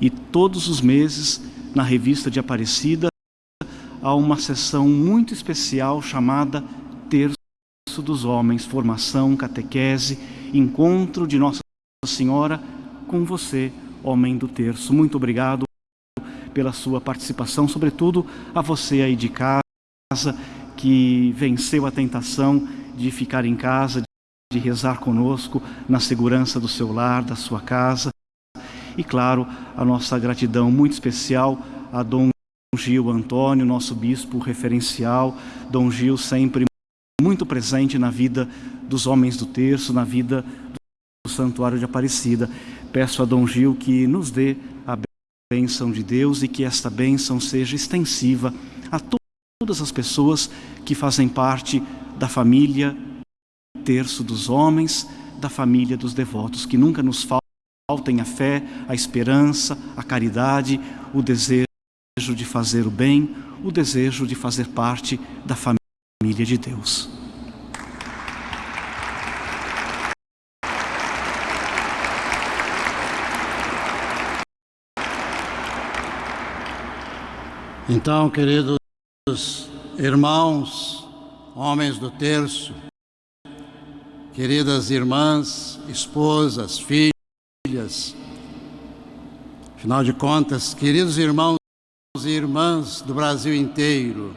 C: E todos os meses, na revista de Aparecida, há uma sessão muito especial chamada Terço dos Homens, formação, catequese, encontro de Nossa Senhora com você, homem do terço. Muito obrigado pela sua participação, sobretudo a você aí de casa, que venceu a tentação de ficar em casa, de rezar conosco na segurança do seu lar, da sua casa. E claro, a nossa gratidão muito especial a Dom Gil Antônio, nosso bispo referencial, Dom Gil sempre muito presente na vida dos homens do terço, na vida do Santuário de Aparecida. Peço a Dom Gil que nos dê bênção de Deus e que esta bênção seja extensiva a todas as pessoas que fazem parte da família terço dos homens, da família dos devotos, que nunca nos faltem a fé, a esperança, a caridade, o desejo de fazer o bem, o desejo de fazer parte da família de Deus.
M: Então, queridos irmãos, homens do terço, queridas irmãs, esposas, filhas, afinal de contas, queridos irmãos e irmãs do Brasil inteiro,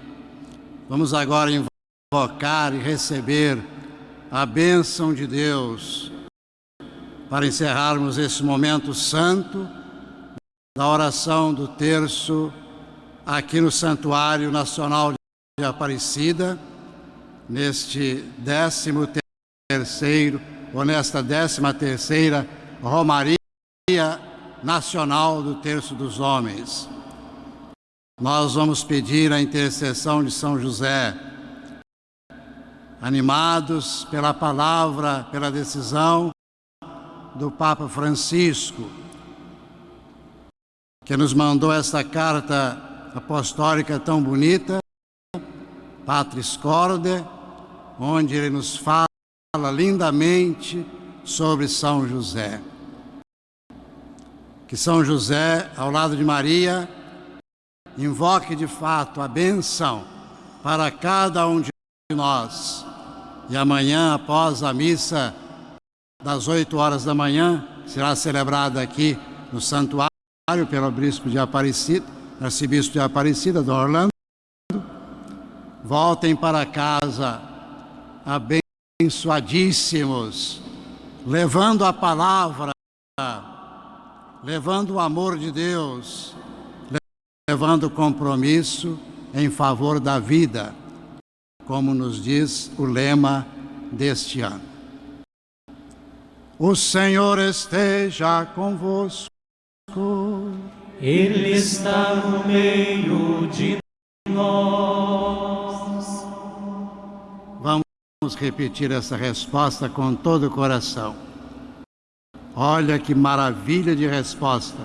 M: vamos agora invocar e receber a bênção de Deus para encerrarmos esse momento santo da oração do terço aqui no Santuário Nacional de Aparecida, neste décimo terceiro, ou nesta décima terceira Romaria Nacional do Terço dos Homens. Nós vamos pedir a intercessão de São José, animados pela palavra, pela decisão do Papa Francisco, que nos mandou esta carta apostólica tão bonita, Patris Corde, onde ele nos fala lindamente sobre São José. Que São José, ao lado de Maria, invoque de fato a benção para cada um de nós. E amanhã, após a missa das oito horas da manhã, será celebrada aqui no santuário pelo bispo de Aparecida, arcebispo de Aparecida, do Orlando, voltem para casa abençoadíssimos, levando a palavra, levando o amor de Deus, levando o compromisso em favor da vida, como nos diz o lema deste ano. O Senhor esteja convosco.
F: Ele está no meio de nós.
M: Vamos repetir essa resposta com todo o coração. Olha que maravilha de resposta.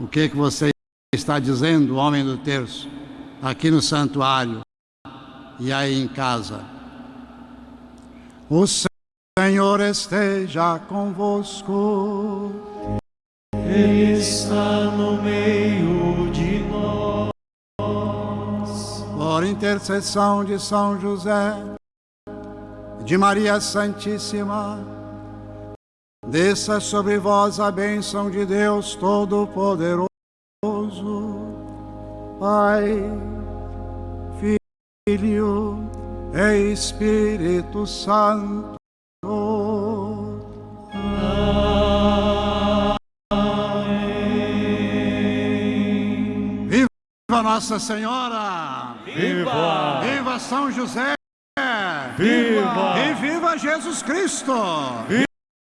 M: O que que você está dizendo, homem do terço, aqui no santuário e aí em casa? O Senhor esteja convosco.
F: Ele está no meio de nós.
M: Por intercessão de São José, de Maria Santíssima, desça sobre vós a bênção de Deus Todo-Poderoso, Pai, Filho e Espírito Santo. Viva Nossa Senhora!
F: Viva!
M: Viva São José!
A: Viva!
M: E viva Jesus Cristo!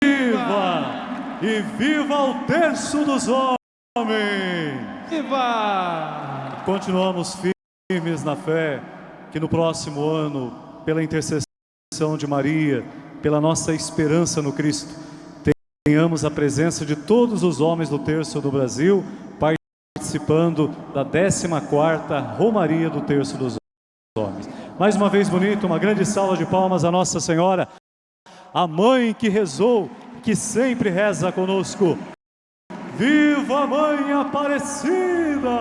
A: Viva! E viva o terço dos homens!
E: Viva!
A: Continuamos firmes na fé que no próximo ano, pela intercessão de Maria, pela nossa esperança no Cristo, tenhamos a presença de todos os homens do terço do Brasil participando da 14ª Romaria do Terço dos Homens. Mais uma vez bonito, uma grande salva de palmas a Nossa Senhora, a mãe que rezou, que sempre reza conosco. Viva a Mãe Aparecida!